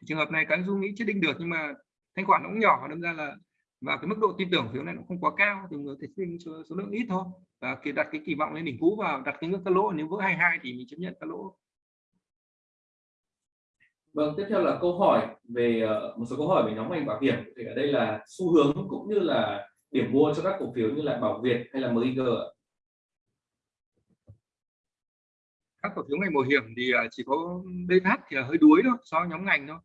thì trường hợp này các du nghĩ chưa định được nhưng mà thanh khoản nó cũng nhỏ đâm ra là và cái mức độ tin tưởng phiếu này nó không quá cao thì người thể sinh số, số lượng ít thôi. Và khi đặt cái kỳ vọng lên đỉnh cũ vào đặt cái ngưỡng cắt lỗ nếu vỡ 22 thì mình chấp nhận cắt lỗ. Vâng, tiếp theo là câu hỏi về uh, một số câu hỏi về nhóm ngành bảo hiểm. Thì ở đây là xu hướng cũng như là điểm mua cho các cổ phiếu như là Bảo Việt hay là MIG các cổ phiếu ngành bảo hiểm thì ờ, chỉ có BH thì là hơi đuối thôi so với nhóm ngành thôi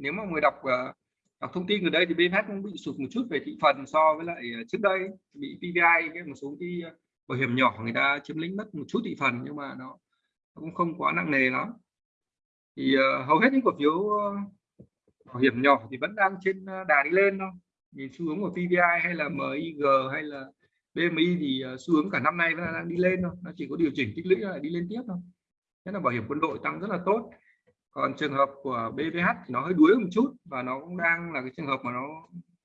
nếu mà người đọc uh, đọc thông tin ở đây thì BH cũng bị sụt một chút về thị phần so với lại ờ, trước đây bị PVI cái một số cái ờ, bảo hiểm nhỏ người ta chiếm lĩnh mất một chút thị phần nhưng mà nó cũng không quá nặng nề lắm. Thì uh, hầu hết những cổ phiếu bảo hiểm nhỏ thì vẫn đang trên đà đi lên thôi. Nhìn xu hướng của PVI hay là MIG hay là BMI thì xu hướng cả năm nay vẫn đang đi lên thôi. Nó chỉ có điều chỉnh tích lũy lại đi lên tiếp thôi. Nhất là bảo hiểm quân đội tăng rất là tốt còn trường hợp của BVH thì nó hơi đuối một chút và nó cũng đang là cái trường hợp mà nó,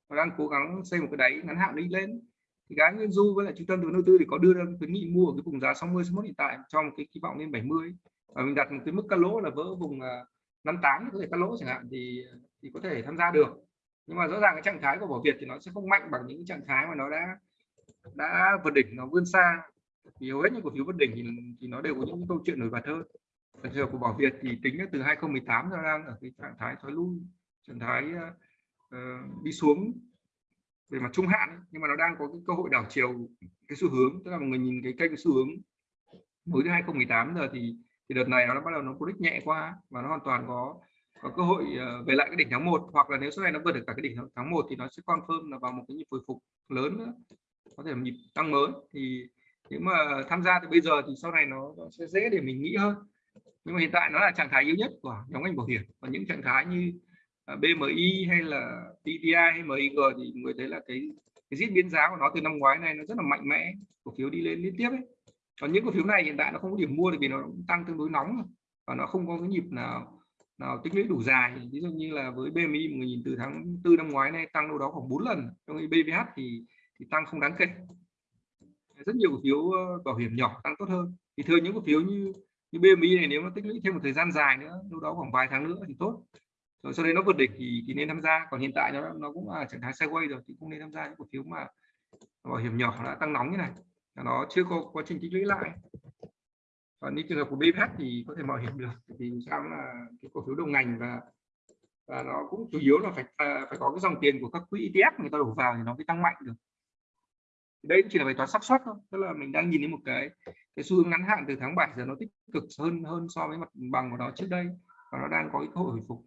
nó đang cố gắng xây một cái đáy ngắn hạn đi lên. Thì Gái nguyên du với lại trung tâm đầu tư thì có đưa ra khuyến nghị mua ở cái vùng giá 60 61 hiện tại trong cái kỳ vọng lên 70 và mình đặt một cái mức cắt lỗ là vỡ vùng à, 58 có thể cắt lỗ chẳng hạn thì thì có thể tham gia được. Nhưng mà rõ ràng cái trạng thái của bảo việt thì nó sẽ không mạnh bằng những trạng thái mà nó đã đã vượt đỉnh nó vươn xa. Thì hầu hết những cổ phiếu vượt đỉnh thì, thì nó đều có những câu chuyện nổi bật hơn trường của bảo việt thì tính từ 2018 nó đang ở cái trạng thái thoái lui trạng thái uh, đi xuống về mặt trung hạn ấy, nhưng mà nó đang có cái cơ hội đảo chiều cái xu hướng tức là mọi người nhìn cái kênh xu hướng mới từ 2018 giờ thì thì đợt này nó bắt đầu nó cú nhẹ qua và nó hoàn toàn có có cơ hội ờ, về lại cái đỉnh tháng 1 hoặc là nếu sau này nó vượt được cả cái đỉnh tháng 1 thì nó sẽ confirm là vào một cái nhịp hồi phục lớn nữa có thể là nhịp tăng mới. Thì nếu mà tham gia từ bây giờ thì sau này nó, nó sẽ dễ để mình nghĩ hơn nhưng mà hiện tại nó là trạng thái yếu nhất của nhóm ngành bảo hiểm. Và những trạng thái như à, BMI hay là TTI hay MIG thì người thấy là cái cái diễn biến giá của nó từ năm ngoái này nó rất là mạnh mẽ. Cổ phiếu đi lên liên tiếp ấy. Còn những cổ phiếu này hiện tại nó không có điểm mua thì vì nó tăng tương đối nóng và nó không có cái nhịp nào nào tích lũy đủ dài. Ví dụ như là với BMI người nhìn từ tháng tư năm ngoái này tăng đâu đó khoảng 4 lần. Trong khi BVH thì thì tăng không đáng kể. Rất nhiều cổ phiếu ờ, bảo hiểm nhỏ tăng tốt hơn. Thì thường những cổ phiếu như như BMI này nếu nó tích lũy thêm một thời gian dài nữa đâu đó khoảng vài tháng nữa thì tốt. Rồi sau đấy nó vượt đỉnh thì, thì nên tham gia. Còn hiện tại nó nó cũng là trạng thái sideways rồi thì cũng nên tham gia những cổ phiếu mà bảo hiểm nhỏ đã tăng nóng như này. Nó chưa có quá trình tích lũy lại. Còn như trường hợp của BPH thì có thể mạo hiểm được thì sao là cái cổ phiếu đồng ngành và và nó cũng chủ yếu là phải à, phải có cái dòng tiền của các quỹ ETF người ta đổ vào thì nó mới tăng mạnh được đây chỉ là bài toán xác suất thôi. Tức là mình đang nhìn thấy một cái cái xu hướng ngắn hạn từ tháng 7 giờ nó tích cực hơn hơn so với mặt bằng của nó trước đây. Và nó đang có cái cơ hội hồi phục.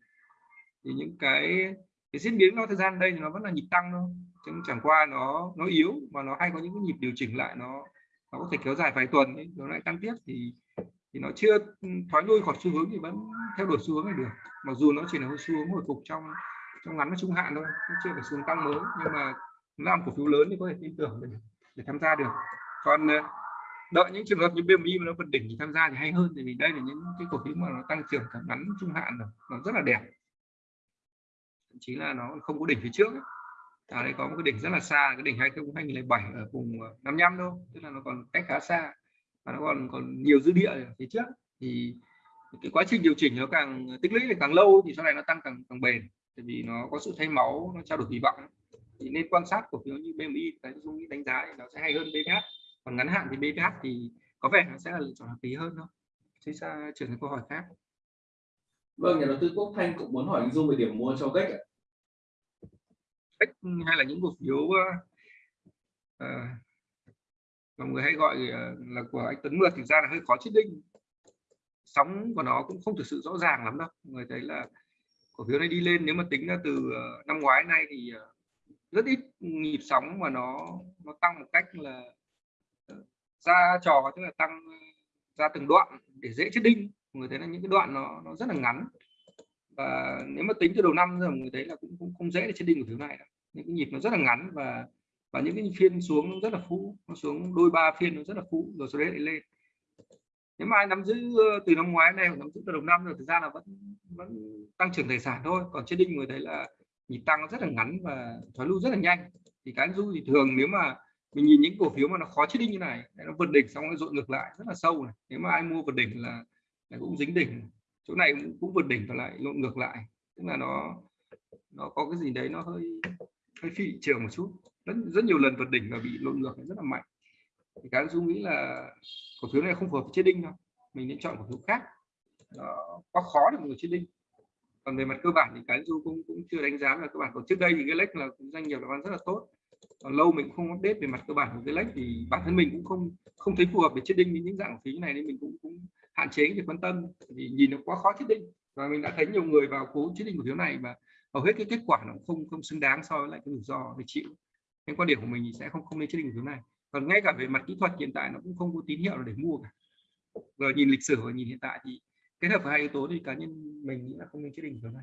Thì những cái cái diễn biến nó thời gian đây thì nó vẫn là nhịp tăng thôi. Chứ chẳng qua nó nó yếu và nó hay có những cái nhịp điều chỉnh lại nó nó có thể kéo dài vài tuần ấy, nó lại tăng tiếp thì thì nó chưa thoái lui khỏi xu hướng thì vẫn theo đuổi xu hướng này được. Mặc dù nó chỉ là xu hướng hồi phục trong trong ngắn và trung hạn thôi chưa phải xu hướng tăng mới. Nhưng mà làm cổ phiếu lớn thì có thể tin tưởng để, để tham gia được. Còn ờ, đợi những trường hợp như BMI mà nó vượt đỉnh thì tham gia thì hay hơn vì đây là những cái cổ phiếu mà nó tăng trưởng cả ngắn trung hạn rồi nó rất là đẹp. Thậm chí là nó không có đỉnh phía trước ấy. À, đây có một cái đỉnh rất là xa cái đỉnh 2007 ở vùng ờ, 55 thôi tức là nó còn cách khá xa và nó còn còn nhiều dư địa ở phía trước. Thì cái quá trình điều chỉnh nó càng tích lũy càng lâu thì sau này nó tăng càng càng bền tại vì nó có sự thay máu nó trao đổi kỳ vọng thì nên quan sát cổ phiếu như BMI cái dung đánh giá thì nó sẽ hay hơn BVH còn ngắn hạn thì BVH thì có vẻ nó sẽ là lựa chọn hợp lý hơn thôi thế ra chuyển sang câu hỏi khác. Vâng nhà đầu tư quốc thanh cũng muốn hỏi anh dung về điểm mua cho cách cách hay là những cổ phiếu uh, mọi người hay gọi uh, là của anh Tuấn Mượt thực ra là hơi khó chết định sóng của nó cũng không thực sự rõ ràng lắm đâu. Người thấy là cổ phiếu này đi lên nếu mà tính ra từ năm ngoái nay thì rất ít nhịp sóng mà nó nó tăng một cách là ờ, ra trò, tức là tăng, ra từng đoạn để dễ chết đinh. Người thấy là những cái đoạn nó nó rất là ngắn. Và nếu mà tính từ đầu năm rồi người thấy là cũng cũng không dễ để chết đinh của thứ này đâu. những cái nhịp nó rất là ngắn và và những cái phiên xuống nó rất là phũ nó xuống đôi ba phiên nó rất là phũ rồi sau đấy lại lên. Nếu mà ai nắm giữ ờ, từ năm ngoái này nắm giữ từ đầu năm rồi, thực ra là vẫn vẫn tăng trưởng tài sản thôi. Còn chết đinh người thấy là nhịp tăng nó rất là ngắn và thoái lui rất là nhanh. Thì cái du thì thường nếu mà mình nhìn những cổ phiếu mà nó khó chết đinh như này nó vượt đỉnh xong nó dội ngược lại rất là sâu này. Nếu mà ai mua vượt đỉnh là, là cũng dính đỉnh chỗ này cũng, cũng vượt đỉnh và lại lộn ngược lại. Tức là nó nó có cái gì đấy nó hơi hơi phi trường một chút. Rất rất nhiều lần vượt đỉnh và bị lộn ngược rất là mạnh. Thì cái du nghĩ là cổ phiếu này không phù hợp chết đinh đâu. Mình nên chọn cổ phiếu khác. Nó quá khó để một người chết đinh còn về mặt cơ bản thì cái du cũng cũng chưa đánh giá là cơ bản. Còn trước đây thì cái lách là doanh nghiệp làm ăn rất là tốt. Còn lâu mình không update về mặt cơ bản của cái lách thì bản thân mình cũng không không thấy phù hợp để chết đinh với những dạng phí này nên mình cũng cũng hạn chế việc quan tâm. Vì nhìn nó quá khó chết đinh và mình đã thấy nhiều người vào cố chết đinh cổ phiếu này mà hầu hết cái kết quả nó không không xứng đáng so với lại cái rủi ro để chịu. Nên quan điểm của mình thì sẽ không không nên chết đinh cổ phiếu này. Còn ngay cả về mặt kỹ thuật hiện tại nó cũng không có tín hiệu để mua cả. Rồi nhìn lịch sử và nhìn hiện tại thì kết hợp với hai yếu tố thì cá nhân mình nghĩ là không nên chết đỉnh kiểu này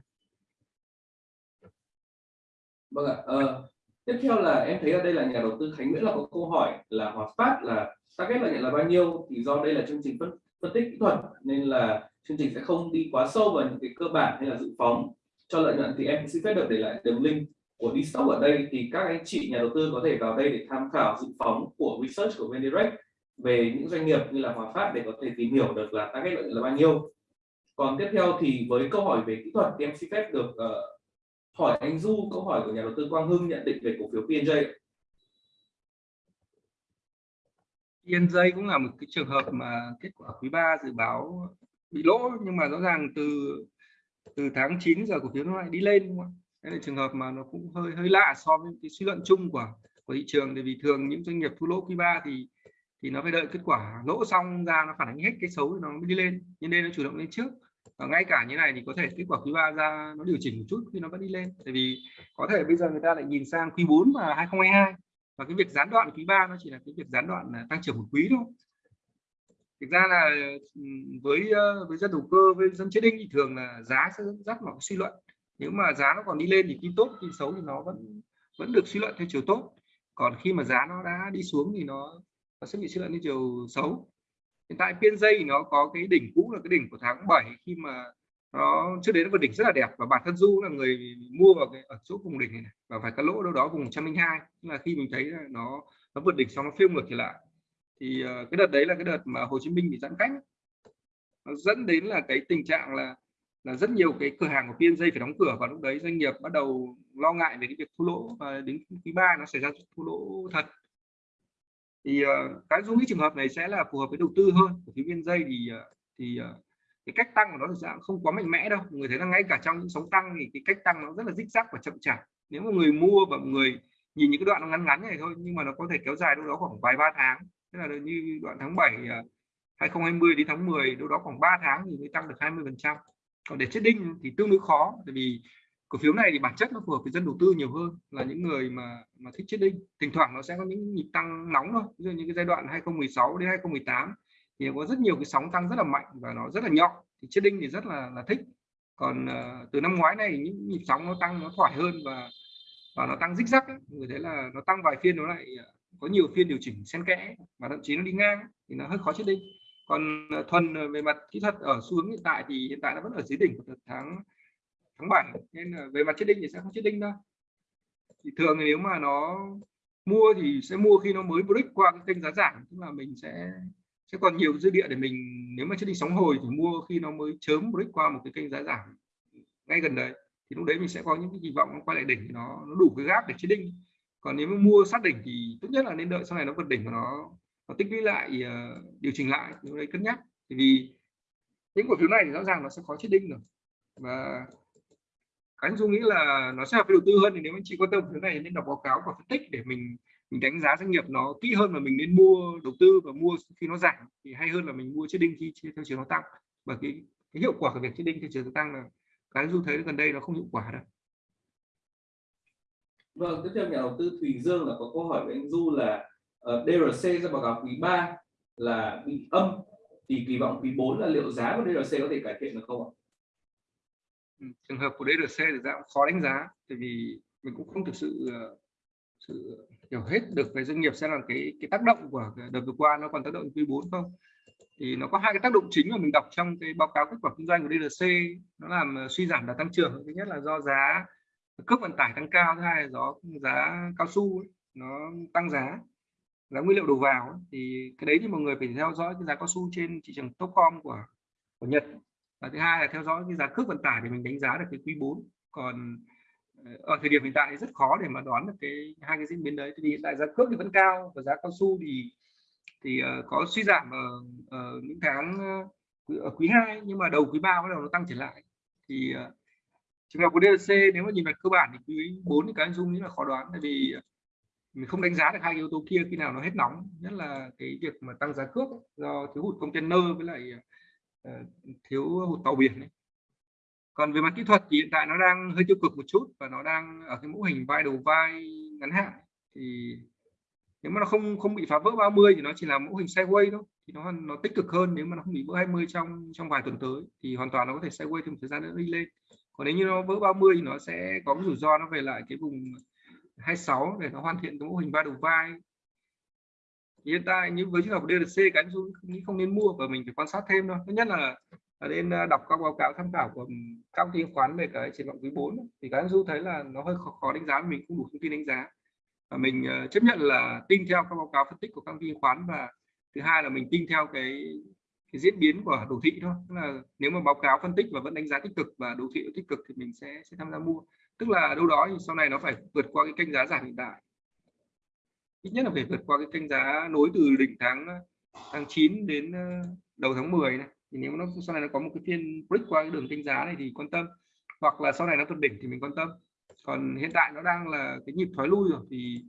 vâng ạ ờ, tiếp theo là em thấy ở đây là nhà đầu tư Khánh Nguyễn là có câu hỏi là Hòa Phát là target lợi nhuận là bao nhiêu? Thì do đây là chương trình phân, phân tích kỹ thuật nên là chương trình sẽ không đi quá sâu vào những cái cơ bản hay là dự phóng cho lợi nhuận. Thì em xin phép được để lại đường link của đi ở đây. Thì các anh chị nhà đầu tư có thể vào đây để tham khảo dự phóng của research của VNDirect về những doanh nghiệp như là Hòa Phát để có thể tìm hiểu được là target lợi nhuận là bao nhiêu còn tiếp theo thì với câu hỏi về kỹ thuật thì em xin phép được uh, hỏi anh Du câu hỏi của nhà đầu tư Quang Hưng nhận định về cổ phiếu PNJ PNJ cũng là một cái trường hợp mà kết quả quý 3 dự báo bị lỗ nhưng mà rõ ràng từ từ tháng 9 giờ cổ phiếu nó lại đi lên đúng không? Đây là trường hợp mà nó cũng hơi hơi lạ so với cái suy luận chung của của thị trường bởi vì thường những doanh nghiệp thua lỗ quý 3 thì thì nó phải đợi kết quả lỗ xong ra nó phản ánh hết cái xấu thì nó mới đi lên. Nhưng đây nó chủ động lên trước. Và ngay cả như này thì có thể kết quả quý 3 ra nó điều chỉnh một chút khi nó vẫn đi lên. Tại vì có thể bây giờ người ta lại nhìn sang quý 4 và 2022 và cái việc gián đoạn quý 3 nó chỉ là cái việc gián đoạn tăng trưởng một quý thôi. Thực ra là với với dân đầu cơ, với dân chết đinh thì thường là giá sẽ dẫn dắt vào suy luận. Nếu mà giá nó còn đi lên thì tin tốt tin xấu thì nó vẫn vẫn được suy luận theo chiều tốt. Còn khi mà giá nó đã đi xuống thì nó nó sẽ bị suy luận theo chiều xấu. Hiện tại phiên dây nó có cái đỉnh cũ là cái đỉnh của tháng 7 khi mà nó trước đấy nó vượt đỉnh rất là đẹp. Và bản thân du là người mua vào cái ở chỗ vùng đỉnh này, và phải cắt lỗ đâu đó vùng 102 là khi mình thấy là nó nó vượt đỉnh xong nó phiêu ngược trở lại. Thì uh, cái đợt đấy là cái đợt mà Hồ Chí Minh bị giãn cách. Nó dẫn đến là cái tình trạng là là rất nhiều cái cửa hàng của PNJ phải đóng cửa. Và lúc đấy doanh nghiệp bắt đầu lo ngại về cái việc thua lỗ. Và đến quý ba nó xảy ra thua lỗ thật thì uh, cái dung cái trường hợp này sẽ là phù hợp với đầu tư hơn của viên dây thì uh, thì uh, cái cách tăng của nó thực ra không quá mạnh mẽ đâu. Người thấy là ngay cả trong những sóng tăng thì cái cách tăng nó rất là dích rắc và chậm chạp. Nếu mà người mua và người nhìn những cái đoạn nó ngắn ngắn này thôi nhưng mà nó có thể kéo dài đâu đó khoảng vài ba tháng tức là như đoạn tháng 7 2020 đến tháng 10 đâu đó khoảng 3 tháng thì mới tăng được 20 phần trăm. Còn để chết đinh thì tương đối khó tại vì cổ phiếu này thì bản chất nó phù hợp với dân đầu tư nhiều hơn là những người mà mà thích chết đinh. Thỉnh thoảng nó sẽ có những nhịp tăng nóng thôi. Ví dụ như cái giai đoạn 2016 đến 2018 thì có rất nhiều cái sóng tăng rất là mạnh và nó rất là nhọn. Thì chết đinh thì rất là là thích. Còn uh, từ năm ngoái này những nhịp sóng nó tăng nó thoải hơn và và nó tăng rích rắc người thấy là nó tăng vài phiên nó lại ờ, có nhiều phiên điều chỉnh xen kẽ và thậm chí nó đi ngang thì nó hơi khó chết đinh. Còn ờ, thuần về mặt kỹ thuật ở xu hướng hiện tại thì hiện tại nó vẫn ở dưới đỉnh của tháng tháng 7 nên là về mặt chết đinh thì sẽ không chết đinh đâu. Thì thường nếu mà nó mua thì sẽ mua khi nó mới break qua cái kênh giá giảm tức là mình sẽ sẽ còn nhiều dư địa để mình nếu mà chết đinh sóng hồi thì mua khi nó mới chớm break qua một cái kênh giá giảm. Ngay gần đấy thì lúc đấy mình sẽ có những cái kỳ vọng nó quay lại đỉnh thì nó nó đủ cái gáp để chết đinh. Còn nếu mà mua sát đỉnh thì tốt nhất là nên đợi sau này nó vượt đỉnh của nó nó tích lũy lại uh, điều chỉnh lại lúc đấy cân nhắc. Vì những cổ phiếu này thì rõ ràng nó sẽ khó chết đinh rồi. Và anh dung nghĩ là nó sẽ hợp với đầu tư hơn thì nếu anh chị quan tâm thứ này nên đọc báo cáo và phân tích để mình mình đánh giá doanh nghiệp nó kỹ hơn và mình nên mua đầu tư và mua khi nó giảm thì hay hơn là mình mua chiếc đinh khi theo chiều nó tăng bởi cái, cái hiệu quả của việc chiếc đinh theo chiều tăng là cái du thấy gần đây nó không hiệu quả đâu vâng tiếp theo nhà đầu tư Thùy Dương là có câu hỏi với anh Du là ờ, uh, DRC ra báo cáo quý 3 là bị âm thì kỳ vọng quý 4 là liệu giá của DRC có thể cải thiện được không ạ? Trường hợp của DRC thì ra cũng khó đánh giá tại vì mình cũng không thực sự ờ, sự hiểu hết được về doanh nghiệp sẽ là cái cái tác động của đợt vừa qua nó còn tác động quý 4 không. Thì nó có hai cái tác động chính mà mình đọc trong cái báo cáo kết quả kinh doanh của DRC nó làm ờ, suy giảm đà tăng trưởng. Thứ nhất là do giá cước vận tải tăng cao thứ hai là do giá cao su ấy, nó tăng giá giá nguyên liệu đầu vào thì cái đấy thì mọi người phải theo dõi cái giá cao su trên thị trường Topcom của của Nhật và thứ hai là theo dõi cái giá cước vận tải để mình đánh giá được cái quý 4 còn ờ, ở thời điểm hiện tại thì rất khó để mà đoán được cái hai cái diễn biến đấy. Thì hiện tại giá cước thì vẫn cao và giá cao su thì thì uh, có suy giảm ở, ở những tháng ờ, ở quý 2 nhưng mà đầu quý 3 bắt đầu nó tăng trở lại. Thì uh, trường hợp của DLC nếu mà nhìn về cơ bản thì quý 4 thì cái anh dung nghĩ là khó đoán tại vì mình không đánh giá được hai yếu tố kia khi nào nó hết nóng. Nhất là cái việc mà tăng giá cước do thiếu hụt container với lại uh, Ờ, thiếu hụt tàu biển ấy. còn về mặt kỹ thuật thì hiện tại nó đang hơi tiêu cực một chút và nó đang ở cái mẫu hình vai đầu vai ngắn hạn thì nếu mà nó không không bị phá vỡ 30 thì nó chỉ là mẫu hình sideways thôi. Thì nó nó tích cực hơn nếu mà nó không bị vỡ 20 trong trong vài tuần tới. Thì hoàn toàn nó có thể sideways thêm một thời gian nữa đi lên. Còn nếu như nó vỡ 30 thì nó sẽ có cái rủi ro nó về lại cái vùng 26 để nó hoàn thiện cái mô hình ba đầu vai hiện tại như với trường hợp DLC cái anh nghĩ không nên mua và mình phải quan sát thêm thôi. Thứ nhất là, nên à, đọc các báo cáo tham khảo của các chứng khoán về cái triển vọng quý 4 thì cái anh du thấy là nó hơi khó, khó đánh giá mình không đủ thông tin đánh giá. Và mình à, chấp nhận là tin theo các báo cáo phân tích của các chứng khoán và thứ hai là mình tin theo cái cái diễn biến của đồ thị thôi. Tức là nếu mà báo cáo phân tích và vẫn đánh giá tích cực và đồ thị tích cực thì mình sẽ sẽ tham gia mua. Tức là đâu đó thì sau này nó phải vượt qua cái kênh giá giảm hiện tại ít nhất là phải vượt qua cái kênh giá nối từ đỉnh tháng ờ, tháng 9 đến ờ, đầu tháng 10 này. Thì nếu nó, sau này nó có một cái phiên break qua cái đường kênh giá này thì quan tâm. Hoặc là sau này nó tuần đỉnh thì mình quan tâm. Còn hiện tại nó đang là cái nhịp thoái lui rồi, thì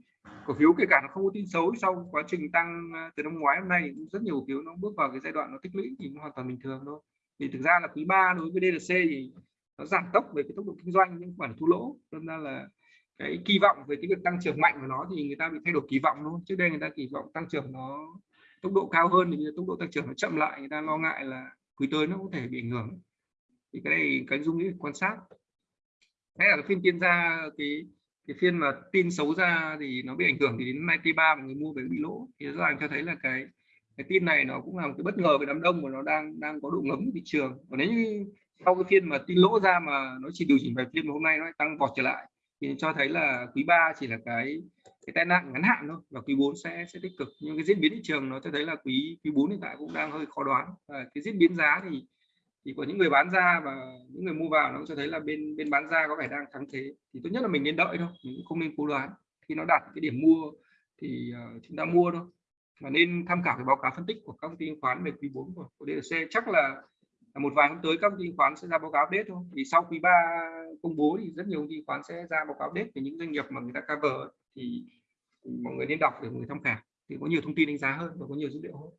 cổ phiếu kể cả nó không có tin xấu sau quá trình tăng ờ, từ năm ngoái hôm nay rất nhiều cổ phiếu nó bước vào cái giai đoạn nó tích lũy thì nó hoàn toàn bình thường thôi. Thì thực ra là quý 3 đối với DLC thì nó giảm tốc về cái tốc độ kinh doanh nhưng khoản thu lỗ nên ra là cái kỳ vọng về cái việc tăng trưởng mạnh của nó thì người ta bị thay đổi kỳ vọng luôn trước đây người ta kỳ vọng tăng trưởng nó tốc độ cao hơn thì tốc độ tăng trưởng nó chậm lại, người ta lo ngại là quý tới nó có thể bị ảnh hưởng. Thì cái này cái dung nghĩ quan sát. Hay là cái phiên tiên ra, cái cái phiên mà tin xấu ra thì nó bị ảnh hưởng thì đến nay T3 mà người mua về bị lỗ. Thì rõ ràng cho thấy là cái cái tin này nó cũng là một cái bất ngờ về đám đông mà nó đang đang có độ ngấm thị trường. Còn nếu như sau cái phiên mà tin lỗ ra mà nó chỉ điều chỉnh vài phiên mà hôm nay nó lại tăng vọt trở lại thì cho thấy là quý 3 chỉ là cái cái tai nạn ngắn hạn thôi và quý 4 sẽ sẽ tích cực. Nhưng cái diễn biến thị trường nó cho thấy là quý quý 4 hiện tại cũng đang hơi khó đoán. Và cái diễn biến giá thì thì có những người bán ra và những người mua vào nó cho thấy là bên bên bán ra có vẻ đang thắng thế. Thì tốt nhất là mình nên đợi thôi mình cũng không nên cố đoán. Khi nó đạt cái điểm mua thì uh, chúng ta mua thôi. Và nên tham khảo cái báo cáo phân tích của các công ty chứng khoán về quý 4 của, của DLC chắc là một vài hôm tới các công ty chứng khoán sẽ ra báo cáo update thôi. Vì sau quý 3 công bố thì rất nhiều công ty khoán sẽ ra báo cáo update về những doanh nghiệp mà người ta cover thì, thì mọi người nên đọc để mọi người tham khảo thì có nhiều thông tin đánh giá hơn và có nhiều dữ liệu hơn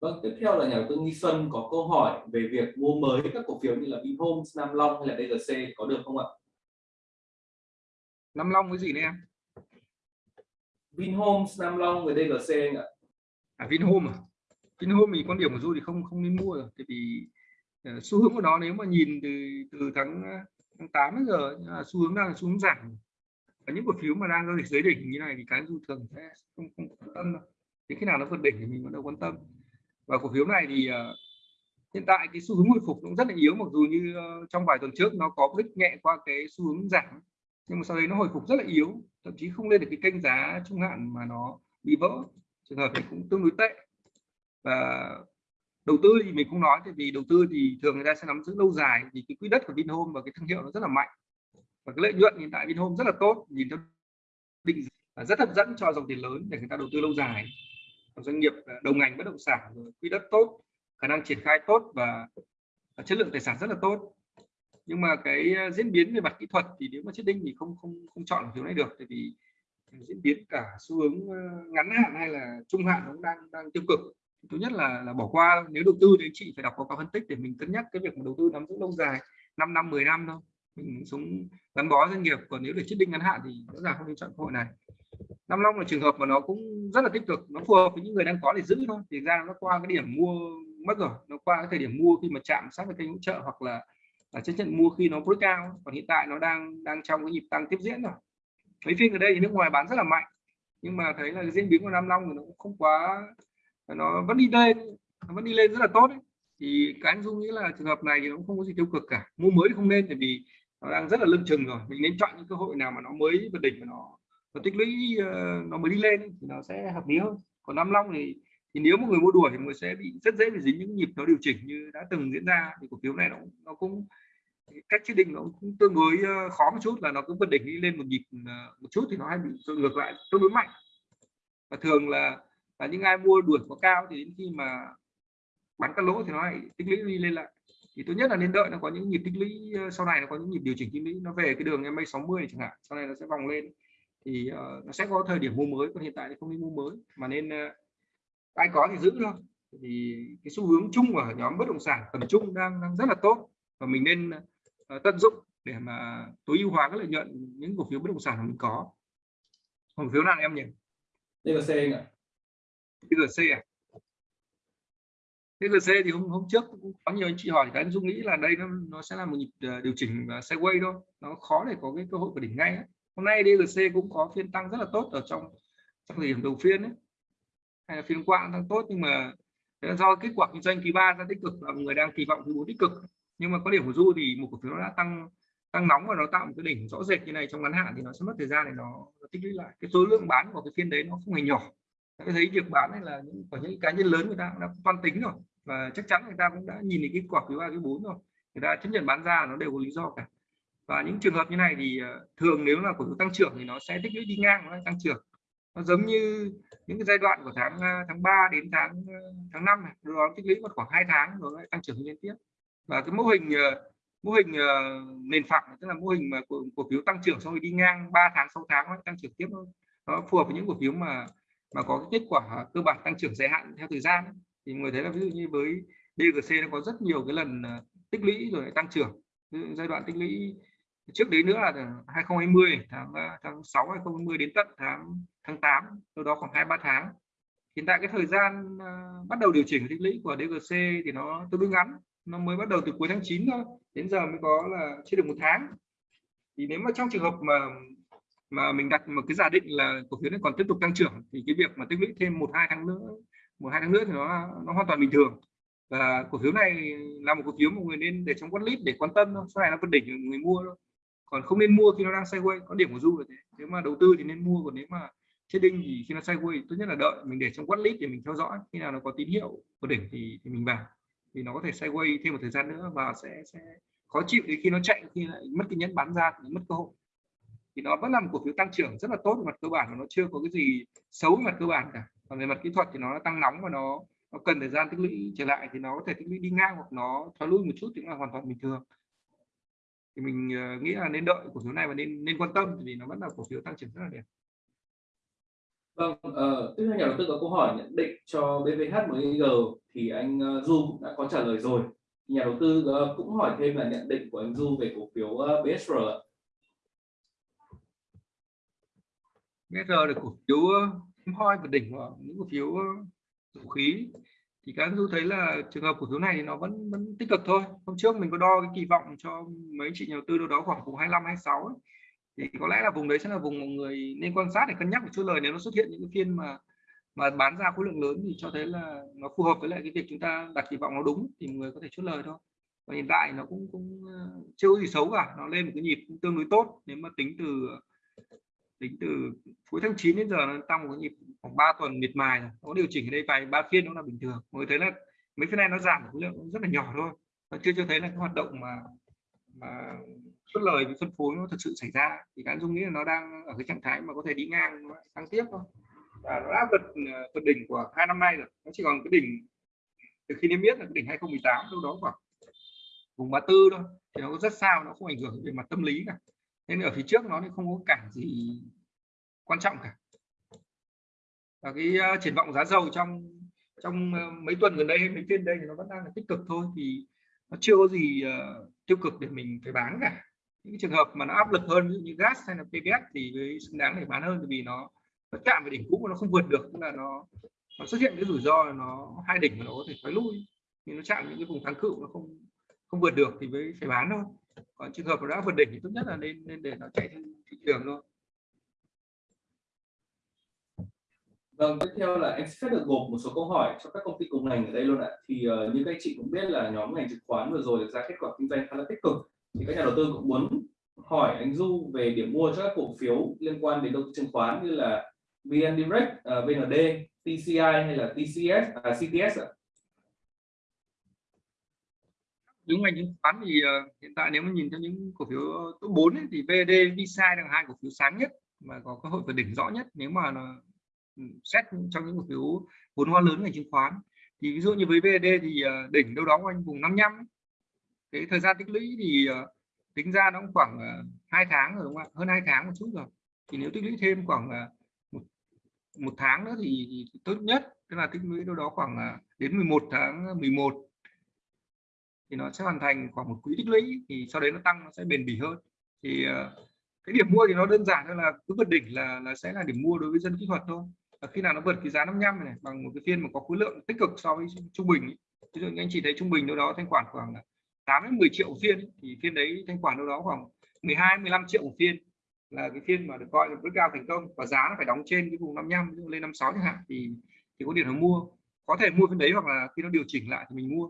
Vâng, tiếp theo là nhà đầu tư Nghi Xuân có câu hỏi về việc mua mới các cổ phiếu như là Vinhomes, Nam Long hay là DGC có được không ạ? Nam Long cái gì đấy em? Vinhomes, Nam Long với DGC anh ạ. À Vinhome à? Vinhome thì quan điểm của Du thì không không nên mua rồi, tại vì Ờ, xu hướng của nó nếu mà nhìn từ từ tháng ờ, tháng 8 đến giờ xu hướng đang là xu hướng giảm. Và những cổ phiếu mà đang giao dịch dưới đỉnh như này thì cái Du thường sẽ không không quan tâm đâu. Thì khi nào nó vượt đỉnh thì mình bắt đầu quan tâm và cổ phiếu này thì uh, hiện tại cái xu hướng hồi phục cũng rất là yếu mặc dù như uh, trong vài tuần trước nó có đích nhẹ qua cái xu hướng giảm nhưng mà sau đấy nó hồi phục rất là yếu thậm chí không lên được cái kênh giá trung hạn mà nó bị vỡ trường hợp này cũng tương đối tệ và đầu tư thì mình không nói vì đầu tư thì thường người ta sẽ nắm giữ lâu dài, vì cái quỹ đất của Vinhome và cái thương hiệu nó rất là mạnh. Và cái lợi nhuận hiện tại Vinhome rất là tốt, nhìn theo định rất hấp dẫn cho dòng tiền lớn để người ta đầu tư lâu dài. Doanh nghiệp à, đầu ngành bất động sản, rồi quỹ đất tốt, khả năng triển khai tốt và à, chất lượng tài sản rất là tốt. Nhưng mà cái à, diễn biến về mặt kỹ thuật thì nếu mà chết đinh thì không không không chọn phiếu này được, tại vì diễn biến cả xu hướng ngắn hạn hay là trung hạn nó đang đang tiêu cực thứ nhất là là bỏ qua, nếu đầu tư thì chị phải đọc báo cáo phân tích để mình cân nhắc cái việc mà đầu tư nắm giữ lâu dài 5 năm 10 năm thôi. Mình sống gắn bó doanh nghiệp, còn nếu để chết định ngắn hạn thì rõ ràng không nên chọn cơ hội này. Nam Long là trường hợp mà nó cũng rất là tích cực, nó phù hợp với những người đang có để giữ thôi. Thì ra nó qua cái điểm mua mất rồi, nó qua cái thời điểm mua khi mà chạm sát với kênh hỗ trợ hoặc là là chấp nhận mua khi nó break cao còn hiện tại nó đang đang trong cái nhịp tăng tiếp diễn rồi. Mấy phiên ở đây thì nước ngoài bán rất là mạnh, nhưng mà thấy là diễn biến của Nam Long thì nó cũng không quá nó vẫn đi lên, nó vẫn đi lên rất là tốt ấy. thì cái anh dung nghĩ là trường hợp này thì nó cũng không có gì tiêu cực cả. Mua mới thì không nên, tại vì nó đang rất là lưng chừng rồi. Mình nên chọn những cơ hội nào mà nó mới vượt đỉnh và nó nó tích lũy ờ, nó mới đi lên thì nó sẽ hợp lý hơn. Còn Nam Long thì thì nếu một người mua đuổi thì người sẽ bị rất dễ bị dính những nhịp nó điều chỉnh như đã từng diễn ra. Thì cổ phiếu này nó nó cũng, cách chế định nó cũng tương đối ờ, khó một chút là nó cứ vượt đỉnh đi lên một nhịp ờ, một chút thì nó hay bị ngược lại tương đối mạnh. Và thường là là những ai mua đuổi quá cao thì đến khi mà bán cắt lỗ thì nó lại tích lũy đi lên lại. Thì tốt nhất là nên đợi nó có những nhịp tích lũy ờ, sau này nó có những nhịp điều chỉnh tích lũy. Nó về cái đường MA 60 chẳng hạn sau này nó sẽ vòng lên. Thì uh, nó sẽ có thời điểm mua mới còn hiện tại thì không nên mua mới mà nên uh, ai có thì giữ thôi. Thì cái xu hướng chung của nhóm bất động sản tầm trung đang, đang rất là tốt và mình nên uh, tận dụng để mà tối ưu hóa cái lợi nhuận những cổ phiếu bất động sản mà mình có. Cổ phiếu nào em nhỉ? DGC anh ạ. TGC à? TGC thì hôm hôm trước cũng có nhiều anh chị hỏi thì anh Dung nghĩ là đây nó, nó sẽ là một nhịp ờ, điều chỉnh ờ, sideways thôi. Nó khó để có cái cơ hội của đỉnh ngay ấy hôm nay DGC cũng có phiên tăng rất là tốt ở trong trong thời điểm đầu phiên ấy. Hay là phiên qua tăng tốt nhưng mà do kết quả kinh doanh quý ba ra tích cực và người đang kỳ vọng quý bốn tích cực. Nhưng mà có điểm của du thì một cổ phiếu nó đã tăng tăng nóng và nó tạo một cái đỉnh rõ rệt như này trong ngắn hạn thì nó sẽ mất thời gian để nó, nó tích lũy lại. Cái số lượng bán của cái phiên đấy nó không hề nhỏ tôi thấy việc bán này là những của những cá nhân lớn người ta cũng đã toan tính rồi. Và chắc chắn người ta cũng đã nhìn thấy kết quả quý ba quý bốn rồi. Người ta chấp nhận bán ra nó đều có lý do cả. Và những trường hợp như này thì ờ, thường nếu là cổ phiếu tăng trưởng thì nó sẽ tích lũy đi ngang nó tăng trưởng. Nó giống như những cái giai đoạn của tháng ờ, tháng 3 đến tháng ờ, tháng 5 này nó tích lũy mất khoảng 2 tháng rồi lại tăng trưởng liên tiếp. Và cái mô hình mô hình nền phẳng tức là mô hình mà cổ, cổ phiếu tăng trưởng xong rồi đi ngang 3 tháng 6 tháng tăng trưởng tiếp thôi nó phù hợp với những cổ phiếu mà mà có cái kết quả cơ bản tăng trưởng dài hạn theo thời gian thì người thấy là ví dụ như với DGC nó có rất nhiều cái lần ờ, tích lũy rồi tăng trưởng. Giai đoạn tích lũy trước đấy nữa là 2020 tháng ờ, tháng 6 2020 đến tận tháng tháng 8 đâu đó khoảng hai ba tháng. Hiện tại cái thời gian uh, bắt đầu điều chỉnh tích lũy của DGC thì nó tương đối ngắn nó mới bắt đầu từ cuối tháng 9 thôi đến giờ mới có là chưa được một tháng. Thì nếu mà trong trường hợp mà mà mình đặt một cái giả định là cổ phiếu này còn tiếp tục tăng trưởng thì cái việc mà tích lũy thêm một hai tháng nữa một hai tháng nữa thì nó nó hoàn toàn bình thường. Và cổ phiếu này là một cổ phiếu mà người nên để trong watchlist để quan tâm thôi sau này nó phân đỉnh người mua thôi. Còn không nên mua khi nó đang sideways có điểm của du là thế. Nếu mà đầu tư thì nên mua còn nếu mà trading thì khi nó sideways tốt nhất là đợi mình để trong watchlist để mình theo dõi. Khi nào nó có tín hiệu của đỉnh thì, thì mình vào. Thì nó có thể sideways thêm một thời gian nữa và sẽ sẽ khó chịu đến khi nó chạy khi lại mất cái nhẫn bán ra thì mất cơ hội thì nó vẫn là một cổ phiếu tăng trưởng rất là tốt về mặt cơ bản và nó chưa có cái gì xấu về mặt cơ bản cả còn về mặt kỹ thuật thì nó tăng nóng và nó nó cần thời gian tích lũy trở lại thì nó có thể tích lũy đi ngang hoặc nó thoái lui một chút thì cũng là hoàn toàn bình thường thì mình ờ, nghĩ là nên đợi cổ phiếu này và nên nên quan tâm vì nó vẫn là cổ phiếu tăng trưởng rất là đẹp Vâng, uh, tiếp theo nhà đầu tư có câu hỏi nhận định cho BVH MIG thì anh ờ, uh, Du cũng đã có trả lời rồi. Nhà đầu tư uh, cũng hỏi thêm là nhận định của anh Du về cổ phiếu uh, BSR. BSR là cổ phiếu hiếm hoi và đỉnh của những cổ phiếu dầu khí. Thì các du thấy là trường hợp cổ phiếu này thì nó vẫn vẫn tích cực thôi. Hôm trước mình có đo cái kỳ vọng cho mấy chị nhà đầu tư đâu đó khoảng vùng 25 26 ấy. thì có lẽ là vùng đấy sẽ là vùng mọi người nên quan sát để cân nhắc một chút. Lời nếu nó xuất hiện những cái phiên mà mà bán ra khối lượng lớn thì cho thấy là nó phù hợp với lại cái việc chúng ta đặt kỳ vọng nó đúng thì người có thể chốt lời thôi. Và hiện tại nó cũng cũng chưa có gì xấu cả. Nó lên một cái nhịp tương đối tốt nếu mà tính từ tính từ cuối tháng 9 đến giờ nó tăng một nhịp khoảng 3 tuần miệt mài rồi. Có điều chỉnh ở đây vài, ba phiên nó là bình thường. Mới thấy là mấy phiên này nó giảm khối lượng rất là nhỏ thôi. Nó chưa cho thấy là cái hoạt động mà mà xuất lời với phân phối nó thực sự xảy ra. Thì cá dung nghĩ là nó đang ở cái trạng thái mà có thể đi ngang tăng tiếp thôi. Và nó đã vượt ờ, vượt đỉnh của hai năm nay rồi. Nó chỉ còn cái đỉnh, từ khi niêm yết là cái đỉnh 2018 đâu đó khoảng vùng 34 thôi. Thì nó rất sao, nó không ảnh hưởng về mặt tâm lý cả nên ở phía trước nó thì không có cản gì quan trọng cả. Và cái uh, triển vọng giá dầu trong trong uh, mấy tuần gần đây hay mấy phiên đây thì nó vẫn đang là tích cực thôi thì nó chưa có gì uh, tiêu cực để mình phải bán cả. Những trường hợp mà nó áp lực hơn như gas hay là PVS thì với xứng đáng để bán hơn vì nó nó chạm về đỉnh cũ mà nó không vượt được tức là nó nó xuất hiện cái rủi ro là nó hai đỉnh mà nó có thể thoái lui. Thì nó chạm những cái vùng kháng cự nó không không vượt được thì mới phải bán thôi còn trường hợp đã vượt đỉnh thì tốt nhất là nên nên để nó chạy trên thị trường thôi Vâng, tiếp theo là em sẽ được gộp một số câu hỏi cho các công ty cùng ngành ở đây luôn ạ. Thì uh, như các anh chị cũng biết là nhóm ngành chứng khoán vừa rồi ra kết quả kinh doanh khá là tích cực. Thì các nhà đầu tư cũng muốn hỏi anh Du về điểm mua cho các cổ phiếu liên quan đến đầu tư chứng khoán như là VN Direct, uh, VND, TCI hay là TCS, à, CTS ạ. Những ngành chứng khoán thì uh, hiện tại nếu mà nhìn theo những cổ phiếu top 4 ấy, thì VD, VSI là hai cổ phiếu sáng nhất mà có cơ hội vượt đỉnh rõ nhất nếu mà là ừ, xét trong những cổ phiếu vốn hóa lớn ngành chứng khoán. Thì ví dụ như với VD thì uh, đỉnh đâu đó quanh vùng 55 cái thời gian tích lũy thì uh, tính ra nó cũng khoảng hai uh, tháng rồi đúng không ạ? Hơn hai tháng một chút rồi. Thì nếu tích lũy thêm khoảng uh, một, một tháng nữa thì, thì, thì tốt nhất tức là tích lũy đâu đó khoảng uh, đến 11 tháng 11 thì nó sẽ hoàn thành khoảng một quý tích lũy, thì sau đấy nó tăng nó sẽ bền bỉ hơn. Thì ờ, cái điểm mua thì nó đơn giản hơn là cứ vượt đỉnh là là sẽ là điểm mua đối với dân kỹ thuật thôi. Và khi nào nó vượt cái giá 55 này bằng một cái phiên mà có khối lượng tích cực so với trung bình ví dụ như anh chị thấy trung bình đâu đó thanh khoản khoảng 8 đến 10 triệu phiên thì phiên đấy thanh khoản đâu đó khoảng 12 15 triệu một phiên là cái phiên mà được coi là bước cao thành công và giá nó phải đóng trên cái vùng 55 lên 56 chẳng hạn, thì thì có điểm nó mua. Có thể mua phiên đấy hoặc là khi nó điều chỉnh lại thì mình mua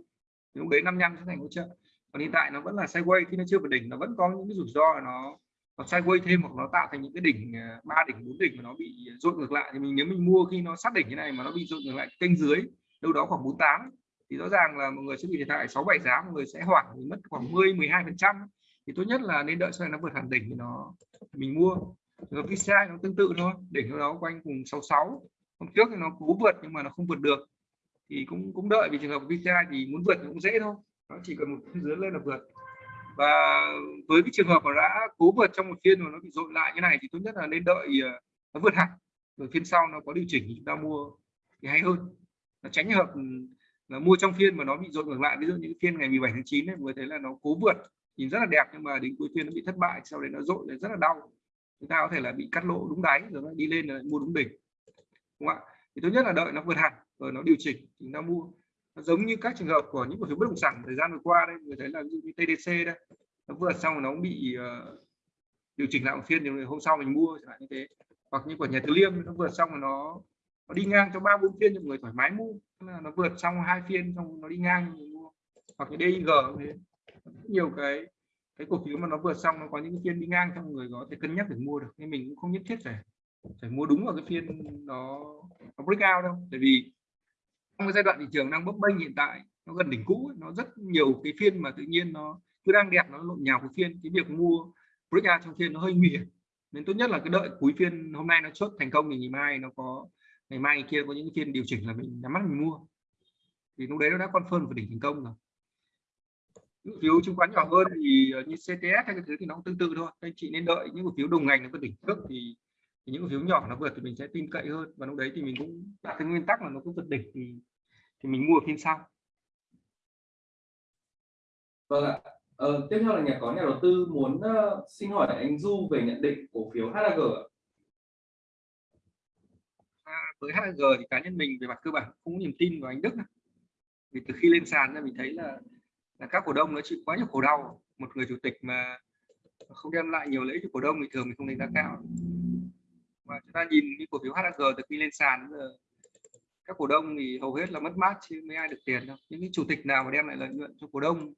lúc đấy 55 sẽ thành hỗ trợ. Còn hiện tại nó vẫn là sideways khi nó chưa vượt đỉnh, nó vẫn có những cái rủi ro là nó nó sideways thêm hoặc nó tạo thành những cái đỉnh à, ba đỉnh, bốn đỉnh mà nó bị dội ngược lại. Thì mình, nếu mình mua khi nó sát đỉnh như này mà nó bị dội ngược lại kênh dưới, đâu đó khoảng 48 thì rõ ràng là mọi người sẽ bị thiệt hại 6 7 giá, mọi người sẽ hoảng mất khoảng 10 12 phần trăm. Thì tốt nhất là nên đợi sau này nó vượt hẳn đỉnh thì nó, mình mua. Rồi VCI nó tương tự thôi, đỉnh đó quanh cùng 66 hôm trước thì nó cố vượt nhưng mà nó không vượt được thì cũng cũng đợi, vì trường hợp VCI thì muốn vượt cũng dễ thôi. Nó chỉ cần một phiên dưới lên là vượt. Và với cái trường hợp mà đã cố vượt trong một phiên mà nó bị dội lại như này thì tốt nhất là nên đợi ờ, nó vượt hẳn. Rồi phiên sau nó có điều chỉnh thì chúng ta mua thì hay hơn. Nó tránh hợp ừ, là mua trong phiên mà nó bị dội ngược lại. Ví dụ những phiên ngày 17 tháng 9 ấy, mới thấy là nó cố vượt, nhìn rất là đẹp nhưng mà đến cuối phiên nó bị thất bại, sau đấy nó dội là rất là đau. Chúng ta có thể là bị cắt lỗ đúng đáy rồi nó đi lên là mua đúng đỉnh. Đúng không ạ? Thì tốt nhất là đợi nó vượt hẳn rồi nó điều chỉnh chúng ta mua. Nó giống như các trường hợp của những cổ phiếu bất động sản thời gian vừa qua đây người thấy là ví dụ như TDC đây nó vượt xong nó cũng bị uh, điều chỉnh lại một phiên thì hôm sau mình mua chẳng hạn như thế. Hoặc như của nhà Từ Liêm nó vượt xong rồi nó nó đi ngang cho ba bốn phiên cho người thoải mái mua. Là nó vượt xong hai phiên xong nó đi ngang mình mua. Hoặc như DIG thế. Nhiều cái cái cổ phiếu mà nó vượt xong nó có những phiên đi ngang cho người có thể cân nhắc để mua được. Nên mình cũng không nhất thiết phải phải mua đúng vào cái phiên nó nó break out đâu. Tại vì trong cái giai đoạn thị trường đang bấp bênh hiện tại nó gần đỉnh cũ nó rất nhiều cái phiên mà tự nhiên nó cứ đang đẹp nó lộn nhào của phiên cái việc mua breakout trong phiên nó hơi nguy hiểm. Nên tốt nhất là cái đợi cuối phiên hôm nay nó chốt thành công thì ngày mai nó có ngày mai kia có những phiên điều chỉnh là mình nhắm mắt mình mua. Thì lúc đấy nó đã confirm và đỉnh thành công rồi. Cổ phiếu chứng khoán nhỏ hơn thì ờ, như CTS hay cái thứ thì nó cũng tương tự thôi. Anh chị nên đợi những cổ phiếu đồng ngành nó có đỉnh trước thì, thì những phiếu nhỏ nó vượt thì mình sẽ tin cậy hơn. Và lúc đấy thì mình cũng đặt cái nguyên tắc là nó cũng vượt đỉnh thì thì mình mua phiên sau. Vâng ạ. Ờ, tiếp theo là nhà có nhà đầu tư muốn uh, xin hỏi anh Du về nhận định cổ phiếu HAG à, với HAG thì cá nhân mình về mặt cơ bản không có niềm tin vào anh Đức vì từ khi lên sàn ra mình thấy là là các cổ đông nó chịu quá nhiều khổ đau. Một người chủ tịch mà không đem lại nhiều lợi ích cho cổ đông thì thường mình không đánh giá cao và chúng ta nhìn cái cổ phiếu HAG từ khi lên sàn giờ các cổ đông thì hầu hết là mất mát chứ mấy ai được tiền đâu. Những cái chủ tịch nào mà đem lại lợi nhuận cho cổ đông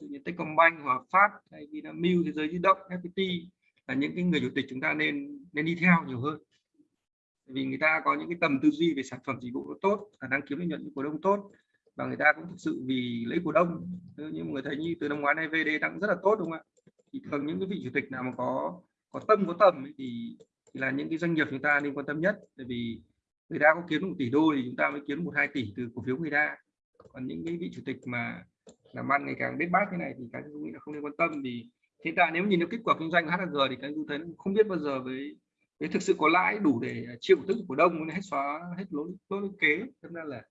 như Techcombank hoặc Phát hay Vinamilk thế giới di động FPT là những cái người chủ tịch chúng ta nên nên đi theo nhiều hơn. Vì người ta có những cái tầm tư duy về sản phẩm dịch vụ tốt khả năng kiếm lợi nhuận cho cổ đông tốt và người ta cũng thực sự vì lấy cổ đông. Như người thấy như từ năm ngoái này VD đang rất là tốt đúng không ạ? Thì thường những cái vị chủ tịch nào mà có có tâm có tầm ấy, thì, thì là những cái doanh nghiệp chúng ta nên quan tâm nhất. Tại vì người ta có kiếm một tỷ đô thì chúng ta mới kiếm một hai tỷ từ cổ phiếu người ta. Còn những cái vị chủ tịch mà làm ăn ngày càng biết bát thế này thì cái tôi nghĩ là không nên quan tâm. Vì hiện tại nếu nhìn được kết quả kinh doanh HG thì cái tôi thấy không biết bao giờ với với thực sự có lãi đủ để chịu tức cổ đông hết xóa hết lỗ lỗ kế. Cho nên là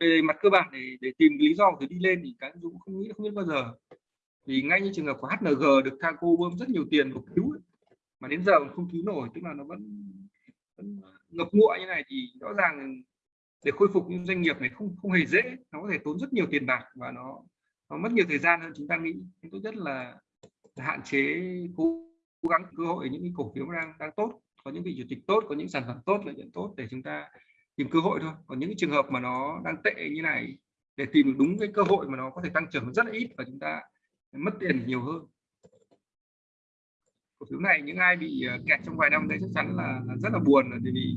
về mặt cơ bản để để tìm lý do để đi lên thì cái dũng không nghĩ, không biết bao giờ. Vì ngay như trường hợp của HNG được Thaco bơm rất nhiều tiền của cứu mà đến giờ không cứu nổi tức là nó vẫn, vẫn ngập ngụa như này thì rõ ràng để khôi phục những doanh nghiệp này không không hề dễ. Nó có thể tốn rất nhiều tiền bạc và nó nó mất nhiều thời gian hơn chúng ta nghĩ. Tốt nhất là, là hạn chế cố, cố gắng cơ hội những cái cổ phiếu đang đang tốt có những vị chủ tịch tốt có những sản phẩm tốt lợi nhuận tốt để chúng ta tìm cơ hội thôi. Còn những trường hợp mà nó đang tệ như này để tìm đúng cái cơ hội mà nó có thể tăng trưởng rất là ít và chúng ta mất tiền nhiều hơn cổ phiếu này những ai bị ờ, kẹt trong vài năm đấy chắc chắn là, là rất là buồn bởi vì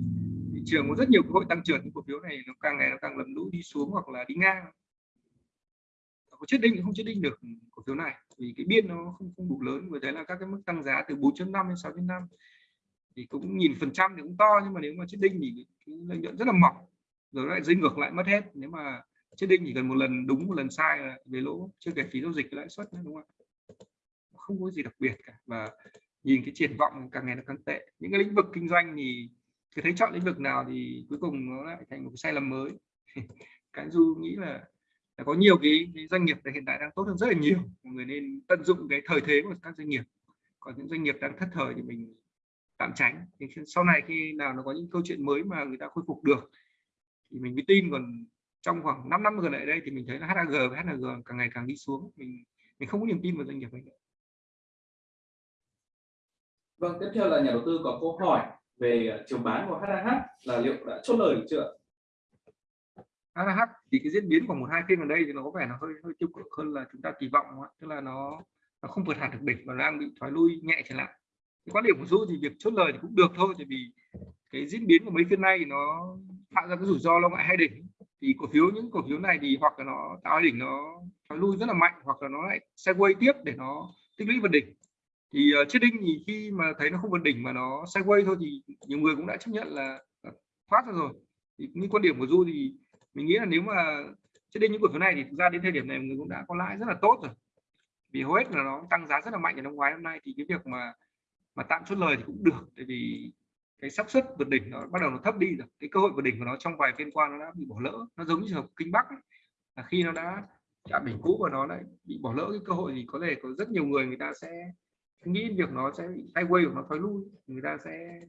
thị trường có rất nhiều cơ hội tăng trưởng những cổ phiếu này nó càng ngày nó càng lầm lũ đi xuống hoặc là đi ngang. Có chết định không chết định được cổ phiếu này vì cái biên nó không không đủ lớn với đấy là các cái mức tăng giá từ 4.5 đến 6.5 thì cũng nhìn phần trăm thì cũng to nhưng mà nếu mà chết đinh thì cái lợi nhuận rất là mỏng rồi lại dây ngược lại mất hết. Nếu mà chết đinh chỉ cần một lần đúng một lần sai là về lỗ chưa kể phí giao dịch lãi suất nữa đúng không ạ? Không có gì đặc biệt cả và nhìn cái triển vọng càng ngày nó càng tệ. Những cái lĩnh vực kinh doanh thì cứ thấy chọn lĩnh vực nào thì cuối cùng nó lại thành một cái sai lầm mới. Cái du nghĩ là, là có nhiều cái, cái doanh nghiệp hiện tại đang tốt hơn rất là nhiều. Mọi người nên tận dụng cái thời thế của các doanh nghiệp. Còn những doanh nghiệp đang thất thời thì mình tạm tránh. Thì sau này khi nào nó có những câu chuyện mới mà người ta khôi phục được thì mình mới tin. Còn trong khoảng 5 năm gần lại đây thì mình thấy là HAG và HNG càng ngày càng đi xuống. Mình mình không có niềm tin vào doanh nghiệp ấy nữa. Vâng, tiếp theo là nhà đầu tư có câu hỏi về ờ, chiều bán của HAH là liệu đã chốt lời chưa? HAH thì cái diễn biến của một hai phiên gần đây thì nó có vẻ nó hơi hơi tiêu cực hơn là chúng ta kỳ vọng tức là nó nó không vượt hẳn được đỉnh và đang bị thoái lui nhẹ trở lại. Cái quan điểm của du thì việc chốt lời thì cũng được thôi tại vì cái diễn biến của mấy phiên này nó tạo ra cái rủi ro lo ngại hai đỉnh. Thì cổ phiếu những cổ phiếu này thì hoặc là nó tạo đỉnh nó thoái lui rất là mạnh hoặc là nó lại sideways tiếp để nó tích lũy vào đỉnh thì ờ, uh, chết đinh thì khi mà thấy nó không vượt đỉnh mà nó sideways thôi thì nhiều người cũng đã chấp nhận là ờ, thoát ra rồi thì những quan điểm của du thì mình nghĩ là nếu mà cho đinh những cổ phiếu này thì thực ra đến thời điểm này người cũng đã có lãi rất là tốt rồi vì hầu hết là nó tăng giá rất là mạnh ở năm ngoái năm nay thì cái việc mà mà tạm chốt lời thì cũng được tại vì cái xác suất vượt đỉnh nó bắt đầu nó thấp đi rồi cái cơ hội vượt đỉnh của nó trong vài phiên qua nó đã bị bỏ lỡ nó giống như trường hợp kinh bắc ấy. là khi nó đã chạm đỉnh cũ và nó lại bị bỏ lỡ cái cơ hội thì có thể có rất nhiều người người ta sẽ nghĩ việc nó sẽ bị sideways của nó thoái lui người ta sẽ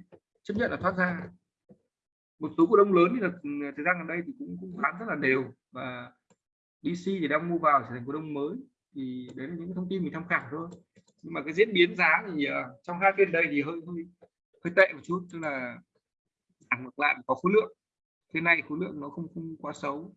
chấp nhận là thoát ra. Một số cổ đông lớn thì là thời gian gần đây thì cũng cũng bán rất là đều và DC thì đang mua vào trở thành cổ đông mới. Thì đấy là những thông tin mình tham khảo thôi. Nhưng mà cái diễn biến giá thì ờ, trong hai phiên đây thì hơi hơi hơi tệ một chút tức là giảm ngược lại có khối lượng. Thế này khối lượng nó không không quá xấu.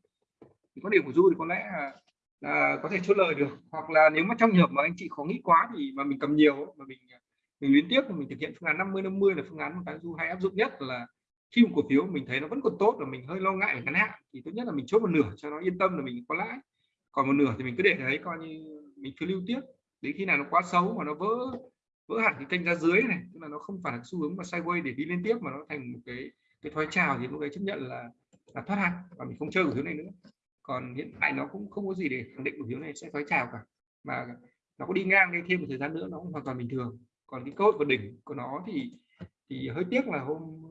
Thì có điểm của du thì có lẽ là, là có thể chốt lời được. Hoặc là nếu mà trong trường hợp mà anh chị khó nghĩ quá thì mà mình cầm nhiều mà mình ờ, mình liên tiếp thì mình thực hiện phương án 50 50 là phương án mà cái du hay áp dụng nhất là khi một cổ phiếu mình thấy nó vẫn còn tốt và mình hơi lo ngại ngắn hạn thì tốt nhất là mình chốt một nửa cho nó yên tâm là mình có lãi. Còn một nửa thì mình cứ để đấy coi như mình cứ lưu tiếp đến khi nào nó quá xấu mà nó vỡ vỡ hẳn cái kênh ra dưới này, tức là nó không phải là xu hướng mà sideways để đi lên tiếp mà nó thành một cái cái thoái trào thì lúc đấy chấp nhận là là thoát hàng và mình không chơi cổ phiếu này nữa còn hiện tại nó cũng không có gì để khẳng định cổ phiếu này sẽ thoái trào cả. Mà nó có đi ngang đây thêm một thời gian nữa, nó cũng hoàn toàn bình thường. Còn cái cơ hội vượt đỉnh của nó thì thì hơi tiếc là hôm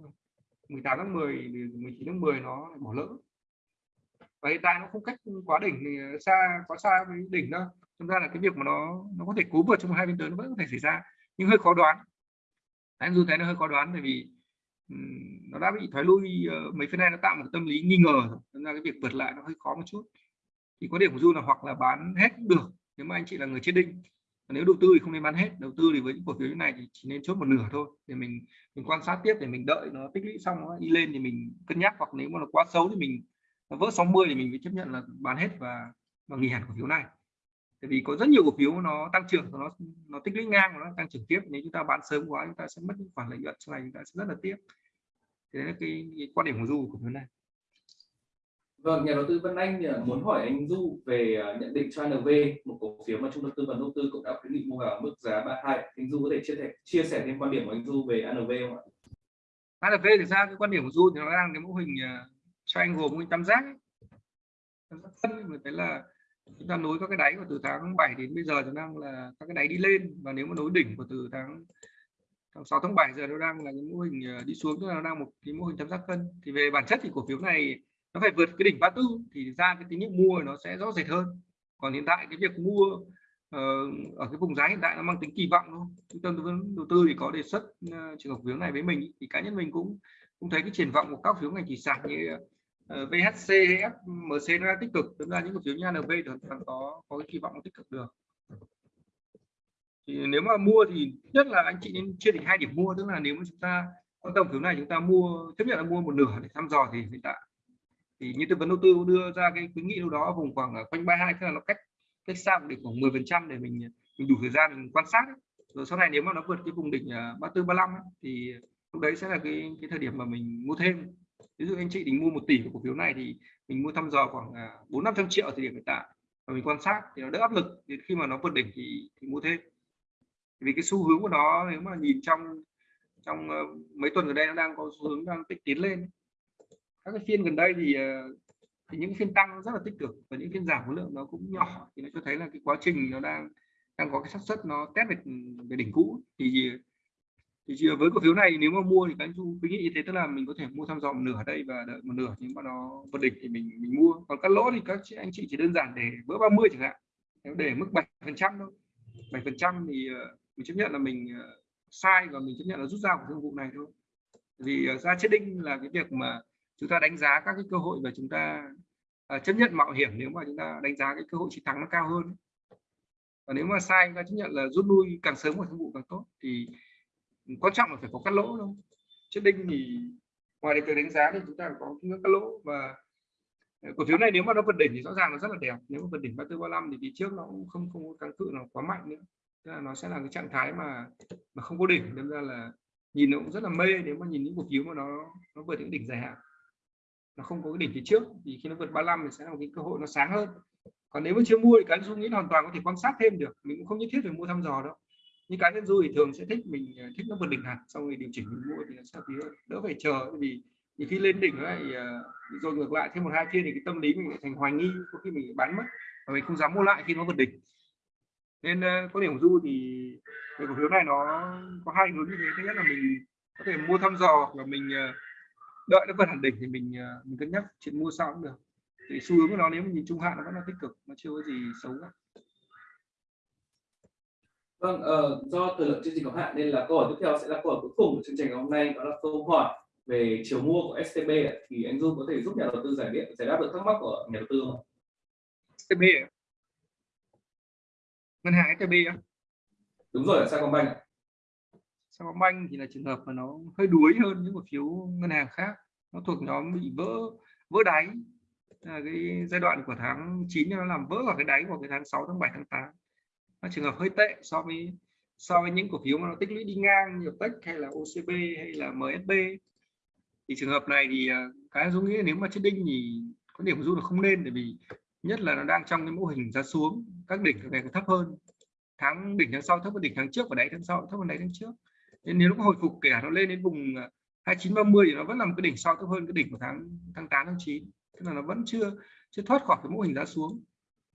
18 tháng 10 19 tháng 10 nó bỏ lỡ. Và hiện tại nó không cách quá đỉnh, thì xa, quá xa với đỉnh đâu. Chúng ra là cái việc mà nó nó có thể cú vượt trong hai bên tới nó vẫn có thể xảy ra, nhưng hơi khó đoán. Anh dù thấy nó hơi khó đoán bởi vì nó đã bị thoái lui ờ, mấy phiên nay nó tạo một tâm lý nghi ngờ nên là cái việc vượt lại nó hơi khó một chút. Thì có điểm của du là hoặc là bán hết cũng được, nếu mà anh chị là người chết đinh nếu đầu tư thì không nên bán hết, đầu tư thì với những cổ phiếu như này thì chỉ nên chốt một nửa thôi, để mình mình quan sát tiếp, để mình đợi nó tích lũy xong nó đi lên thì mình cân nhắc, hoặc nếu mà nó quá xấu thì mình, nó vỡ 60 thì mình phải chấp nhận là bán hết và và nghỉ hẳn cổ phiếu này tại vì có rất nhiều cổ phiếu nó tăng trưởng nó nó tích lũy ngang nó tăng trưởng tiếp nếu chúng ta bán sớm quá chúng ta sẽ mất những khoản lợi nhuận sau này chúng ta sẽ rất là tiếc thế là cái, cái quan điểm của du của phiếu này Vâng, nhà đầu tư Vân Anh muốn hỏi anh Du về à, nhận định cho NV, một cổ phiếu mà trung tâm tư vấn đầu tư cũng đã khuyến nghị mua vào mức giá 32. Anh Du có thể chia sẻ chia sẻ thêm quan điểm của anh Du về NV không ạ? NV thì ra cái quan điểm của Du thì nó đang cái mô hình à, cho anh gồm hình tam giác. Tam giác phân thấy là chúng ta nối các cái đáy của từ tháng 7 đến bây giờ thì đang là các cái đáy đi lên. Và nếu mà nối đỉnh của từ tháng tháng 6 tháng 7 giờ nó đang là cái mô hình ờ, đi xuống, tức là nó đang một cái mô hình tam giác cân. Thì về bản chất thì cổ phiếu này nó phải vượt cái đỉnh 34 thì ra cái tín hiệu mua nó sẽ rõ rệt hơn. Còn hiện tại cái việc mua ờ, ở cái vùng giá hiện tại nó mang tính kỳ vọng thôi. Trung tâm tư vấn đầu tư thì có đề xuất ờ, trường hợp phiếu này với mình thì cá nhân mình cũng cũng thấy cái triển vọng của các phiếu ngành thủy sản như Ờ, VHC hay FMC nó tích cực. Tức là những cổ phiếu như ANV thì hoàn toàn có có cái kỳ vọng tích cực được. Thì nếu mà mua thì nhất là anh chị nên chia thành hai điểm mua tức là nếu mà chúng ta quan tâm phiếu này chúng ta mua chấp nhận là mua một nửa để thăm dò thì hiện tại. Thì như tư vấn đầu tư đưa ra cái khuyến nghị đâu đó vùng khoảng quanh 32 tức là nó cách cách xa để khoảng 10 phần trăm để mình mình đủ thời gian mình quan sát rồi sau này nếu mà nó vượt cái vùng đỉnh ờ, 34 35 ấy, thì lúc đấy sẽ là cái cái thời điểm mà mình mua thêm ví dụ anh chị định mua một tỷ của cổ phiếu này thì mình mua thăm dò khoảng à, bốn năm trăm triệu thì điểm hiện tại và mình quan sát thì nó đỡ áp lực đến khi mà nó vượt đỉnh thì, thì mua thêm. Vì cái xu hướng của nó nếu mà nhìn trong trong ờ, mấy tuần gần đây nó đang có xu hướng đang tích tiến lên. Các cái phiên gần đây thì ờ, thì những phiên tăng rất là tích cực và những phiên giảm khối lượng nó cũng nhỏ thì nó cho thấy là cái quá trình nó đang đang có cái xác suất nó test về, về đỉnh cũ. Thì thì với cổ phiếu này nếu mà mua thì các anh chú khuyến nghị như thế, tức là mình có thể mua thăm dò một nửa ở đây và đợi một nửa nhưng mà nó vượt đỉnh thì mình mình mua. Còn cắt lỗ thì các anh chị chỉ đơn giản để bữa 30 chẳng hạn nếu để mức 7 phần trăm thôi. 7 phần trăm thì ờ, mình chấp nhận là mình ờ, sai và mình chấp nhận là rút ra của thương vụ này thôi. Vì ờ, ra chết đinh là cái việc mà chúng ta đánh giá các cái cơ hội và chúng ta à, chấp nhận mạo hiểm nếu mà chúng ta đánh giá cái cơ hội chiến thắng nó cao hơn. Và nếu mà sai, chúng ta chấp nhận là rút lui càng sớm một thương vụ càng tốt thì quan trọng là phải có cắt lỗ thôi. chết đinh thì ngoài việc đánh giá thì chúng ta có ngưỡng cắt lỗ. Và ờ, cổ phiếu này nếu mà nó vượt đỉnh thì rõ ràng nó rất là đẹp. Nếu mà vượt đỉnh 34 35 thì đi trước nó cũng không không có kháng cự nó quá mạnh nữa. Tức là nó sẽ là cái trạng thái mà mà không có đỉnh. Nên ra là nhìn nó cũng rất là mê nếu mà nhìn những cổ phiếu mà nó nó vượt những đỉnh dài hạn. Nó không có cái đỉnh phía trước thì khi nó vượt 35 thì sẽ là một cái cơ hội nó sáng hơn. Còn nếu mà chưa mua thì cá nhân du nghĩ hoàn toàn có thể quan sát thêm được. Mình cũng không nhất thiết phải mua thăm dò đâu nhưng cá nhân du thì thường sẽ thích mình ờ, thích nó vượt đỉnh hẳn, xong rồi điều chỉnh mình mua thì nó sẽ hơn đỡ phải chờ. Vì khi lên đỉnh lại ờ, rồi ngược lại thêm một hai phiên thì cái tâm lý mình thành hoài nghi, có khi mình bán mất và mình không dám mua lại khi nó vượt đỉnh. Nên ờ, có điểm du thì về cổ phiếu này nó có hai hướng như thế. Thứ nhất là mình có thể mua thăm dò và mình đợi nó vượt hẳn đỉnh thì mình mình cân nhắc, chuyện mua sau cũng được. Thì xu hướng của nó nếu mình nhìn trung hạn nó vẫn là tích cực, nó chưa có gì xấu cả. Vâng, uh, do thời lượng chương trình có hạn nên là câu hỏi tiếp theo sẽ là câu hỏi cuối cùng của chương trình ngày hôm nay đó là câu hỏi về chiều mua của STB thì anh Du có thể giúp nhà đầu tư giải biết giải đáp được thắc mắc của nhà đầu tư không? STB à? ngân hàng STB á? Đúng rồi, Sacombank. Sacombank thì là trường hợp mà nó hơi đuối hơn những cổ phiếu ngân hàng khác nó thuộc nhóm bị vỡ vỡ đáy là cái giai đoạn của tháng 9 nó làm vỡ vào cái đáy của cái tháng 6 tháng 7 tháng 8 nó trường hợp hơi tệ so với so với những cổ phiếu mà nó tích lũy đi ngang như Tech hay là OCB hay là MSB thì trường hợp này thì à, cái dung nghĩ nếu mà chết đinh thì có điểm du là không nên, bởi vì nhất là nó đang trong cái mô hình giá xuống, các đỉnh ngày càng thấp hơn. Tháng đỉnh tháng sau thấp hơn đỉnh tháng trước và đáy tháng sau thấp hơn đáy tháng trước. Nên nếu nó hồi phục kể cả nó lên đến vùng à, 2930 thì nó vẫn là một cái đỉnh sau thấp hơn cái đỉnh của tháng tháng 8 tháng 9 tức là nó vẫn chưa chưa thoát khỏi cái mô hình giá xuống.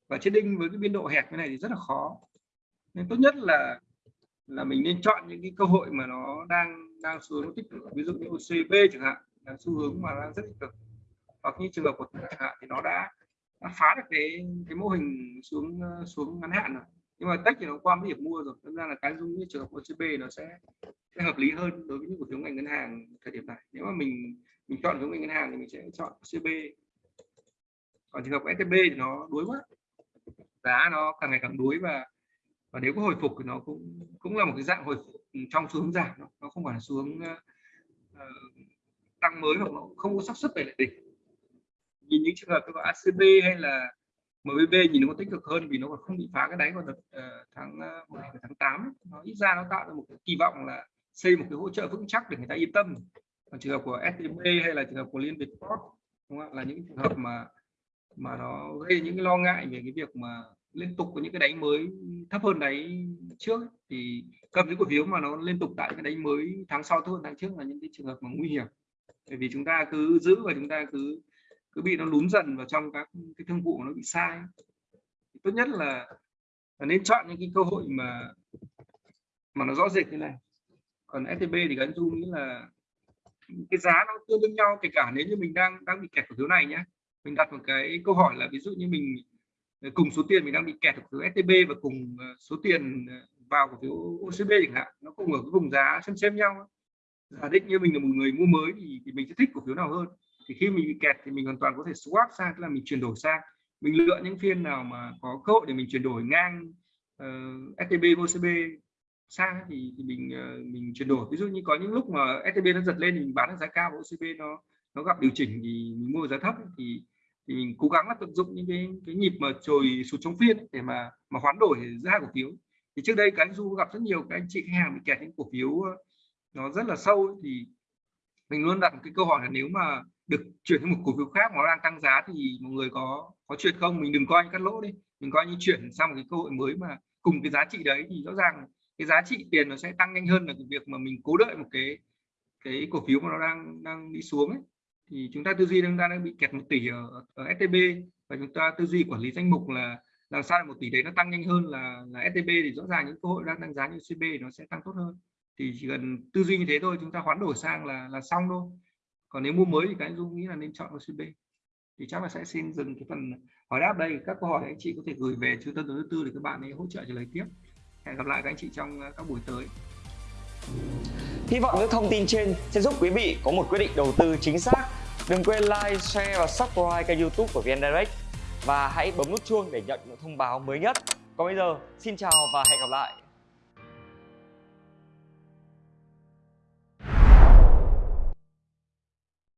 Và chết đinh với cái biên độ hẹp như này thì rất là khó nên tốt nhất là là mình nên chọn những cái cơ hội mà nó đang đang xu hướng tích cực. Ví dụ như OCB chẳng hạn là xu hướng mà đang rất tích cực. Hoặc như trường hợp của chẳng hạn thì nó đã, đã phá được cái cái mô hình xuống xuống ngắn hạn rồi. Nhưng mà tech thì nó qua cái điểm mua rồi. Nên ra là cái dung như trường hợp OCB nó sẽ, sẽ hợp lý hơn đối với những cổ phiếu ngành ngân hàng thời điểm này. Nếu mà mình mình chọn hướng ngành ngân hàng thì mình sẽ chọn OCB còn trường hợp STB thì nó đuối quá. Giá nó càng ngày càng đuối và và nếu có hồi phục thì nó cũng cũng là một cái dạng hồi phục trong xu hướng giảm nó, không phải là xu hướng uh, tăng mới hoặc nó không có xác suất về lại đỉnh. Nhìn những trường hợp như ACB hay là MBB nhìn nó có tích cực hơn vì nó còn không bị phá cái đáy vào đợt uh, tháng uh, tháng 8 nó ít ra nó tạo ra một cái kỳ vọng là xây một cái hỗ trợ vững chắc để người ta yên tâm. Còn trường hợp của STB hay là trường hợp của Liên Việt Port đúng không? là những trường hợp mà mà nó gây những cái lo ngại về cái việc mà liên tục có những cái đánh mới thấp hơn đáy trước thì cầm những cổ phiếu mà nó liên tục tại cái đánh mới tháng sau thấp hơn tháng trước là những cái trường hợp mà nguy hiểm. Bởi vì chúng ta cứ giữ và chúng ta cứ cứ bị nó lún dần vào trong các cái thương vụ nó bị sai. Tốt nhất là, là nên chọn những cái cơ hội mà mà nó rõ rệt như này. Còn STB thì gắn anh du nghĩ là cái giá nó tương đương nhau kể cả nếu như mình đang đang bị kẹt cổ phiếu này nhé mình đặt một cái câu hỏi là ví dụ như mình Ờ, cùng số tiền mình đang bị kẹt ở phiếu STB và cùng ờ, số tiền ờ, vào cổ phiếu OCB chẳng hạn nó cùng ở cái vùng giá xem xem nhau giả định như mình là một người mua mới thì, thì mình sẽ thích cổ phiếu nào hơn. Thì khi mình bị kẹt thì mình hoàn toàn có thể swap sang tức là mình chuyển đổi sang. Mình lựa những phiên nào mà có cơ hội để mình chuyển đổi ngang uh, STB OCB sang thì, thì mình uh, mình chuyển đổi. Ví dụ như có những lúc mà STB nó giật lên thì mình bán ở giá cao và OCB nó nó gặp điều chỉnh thì mình mua giá thấp thì thì mình cố gắng là tận dụng những cái cái nhịp mà trồi sụt trong phiên để mà mà hoán đổi ra cổ phiếu. Thì trước đây cái anh du gặp rất nhiều các anh chị khách hàng bị kẹt những cổ phiếu ờ, nó rất là sâu thì mình luôn đặt một cái câu hỏi là nếu mà được chuyển sang một cổ phiếu khác nó đang tăng giá thì mọi người có có chuyện không? Mình đừng coi như cắt lỗ đi, mình coi như chuyển sang một cái cơ hội mới mà cùng cái giá trị đấy thì rõ ràng cái giá trị tiền nó sẽ tăng nhanh hơn là cái việc mà mình cố đợi một cái cái cổ phiếu mà nó đang đang đi xuống ấy thì chúng ta tư duy chúng ta đang bị kẹt một tỷ ở, ở STB và chúng ta tư duy quản lý danh mục là làm sao một tỷ đấy nó tăng nhanh hơn là là STB thì rõ ràng những cơ hội đang tăng giá như CB nó sẽ tăng tốt hơn. Thì chỉ cần tư duy như thế thôi chúng ta hoán đổi sang là là xong thôi. Còn nếu mua mới thì cái dung nghĩ là nên chọn OCB thì chắc là sẽ xin dừng cái phần hỏi đáp đây. Các câu hỏi anh chị có thể gửi về trung tâm đầu tư tư để các bạn ấy hỗ trợ trả lời tiếp. Hẹn gặp lại các anh chị trong à, các buổi tới. Hy vọng những thông tin trên sẽ giúp quý vị có một quyết định đầu tư chính xác. Đừng quên like, share và subscribe kênh youtube của VN Direct. Và hãy bấm nút chuông để nhận những thông báo mới nhất. Còn bây giờ, xin chào và hẹn gặp lại.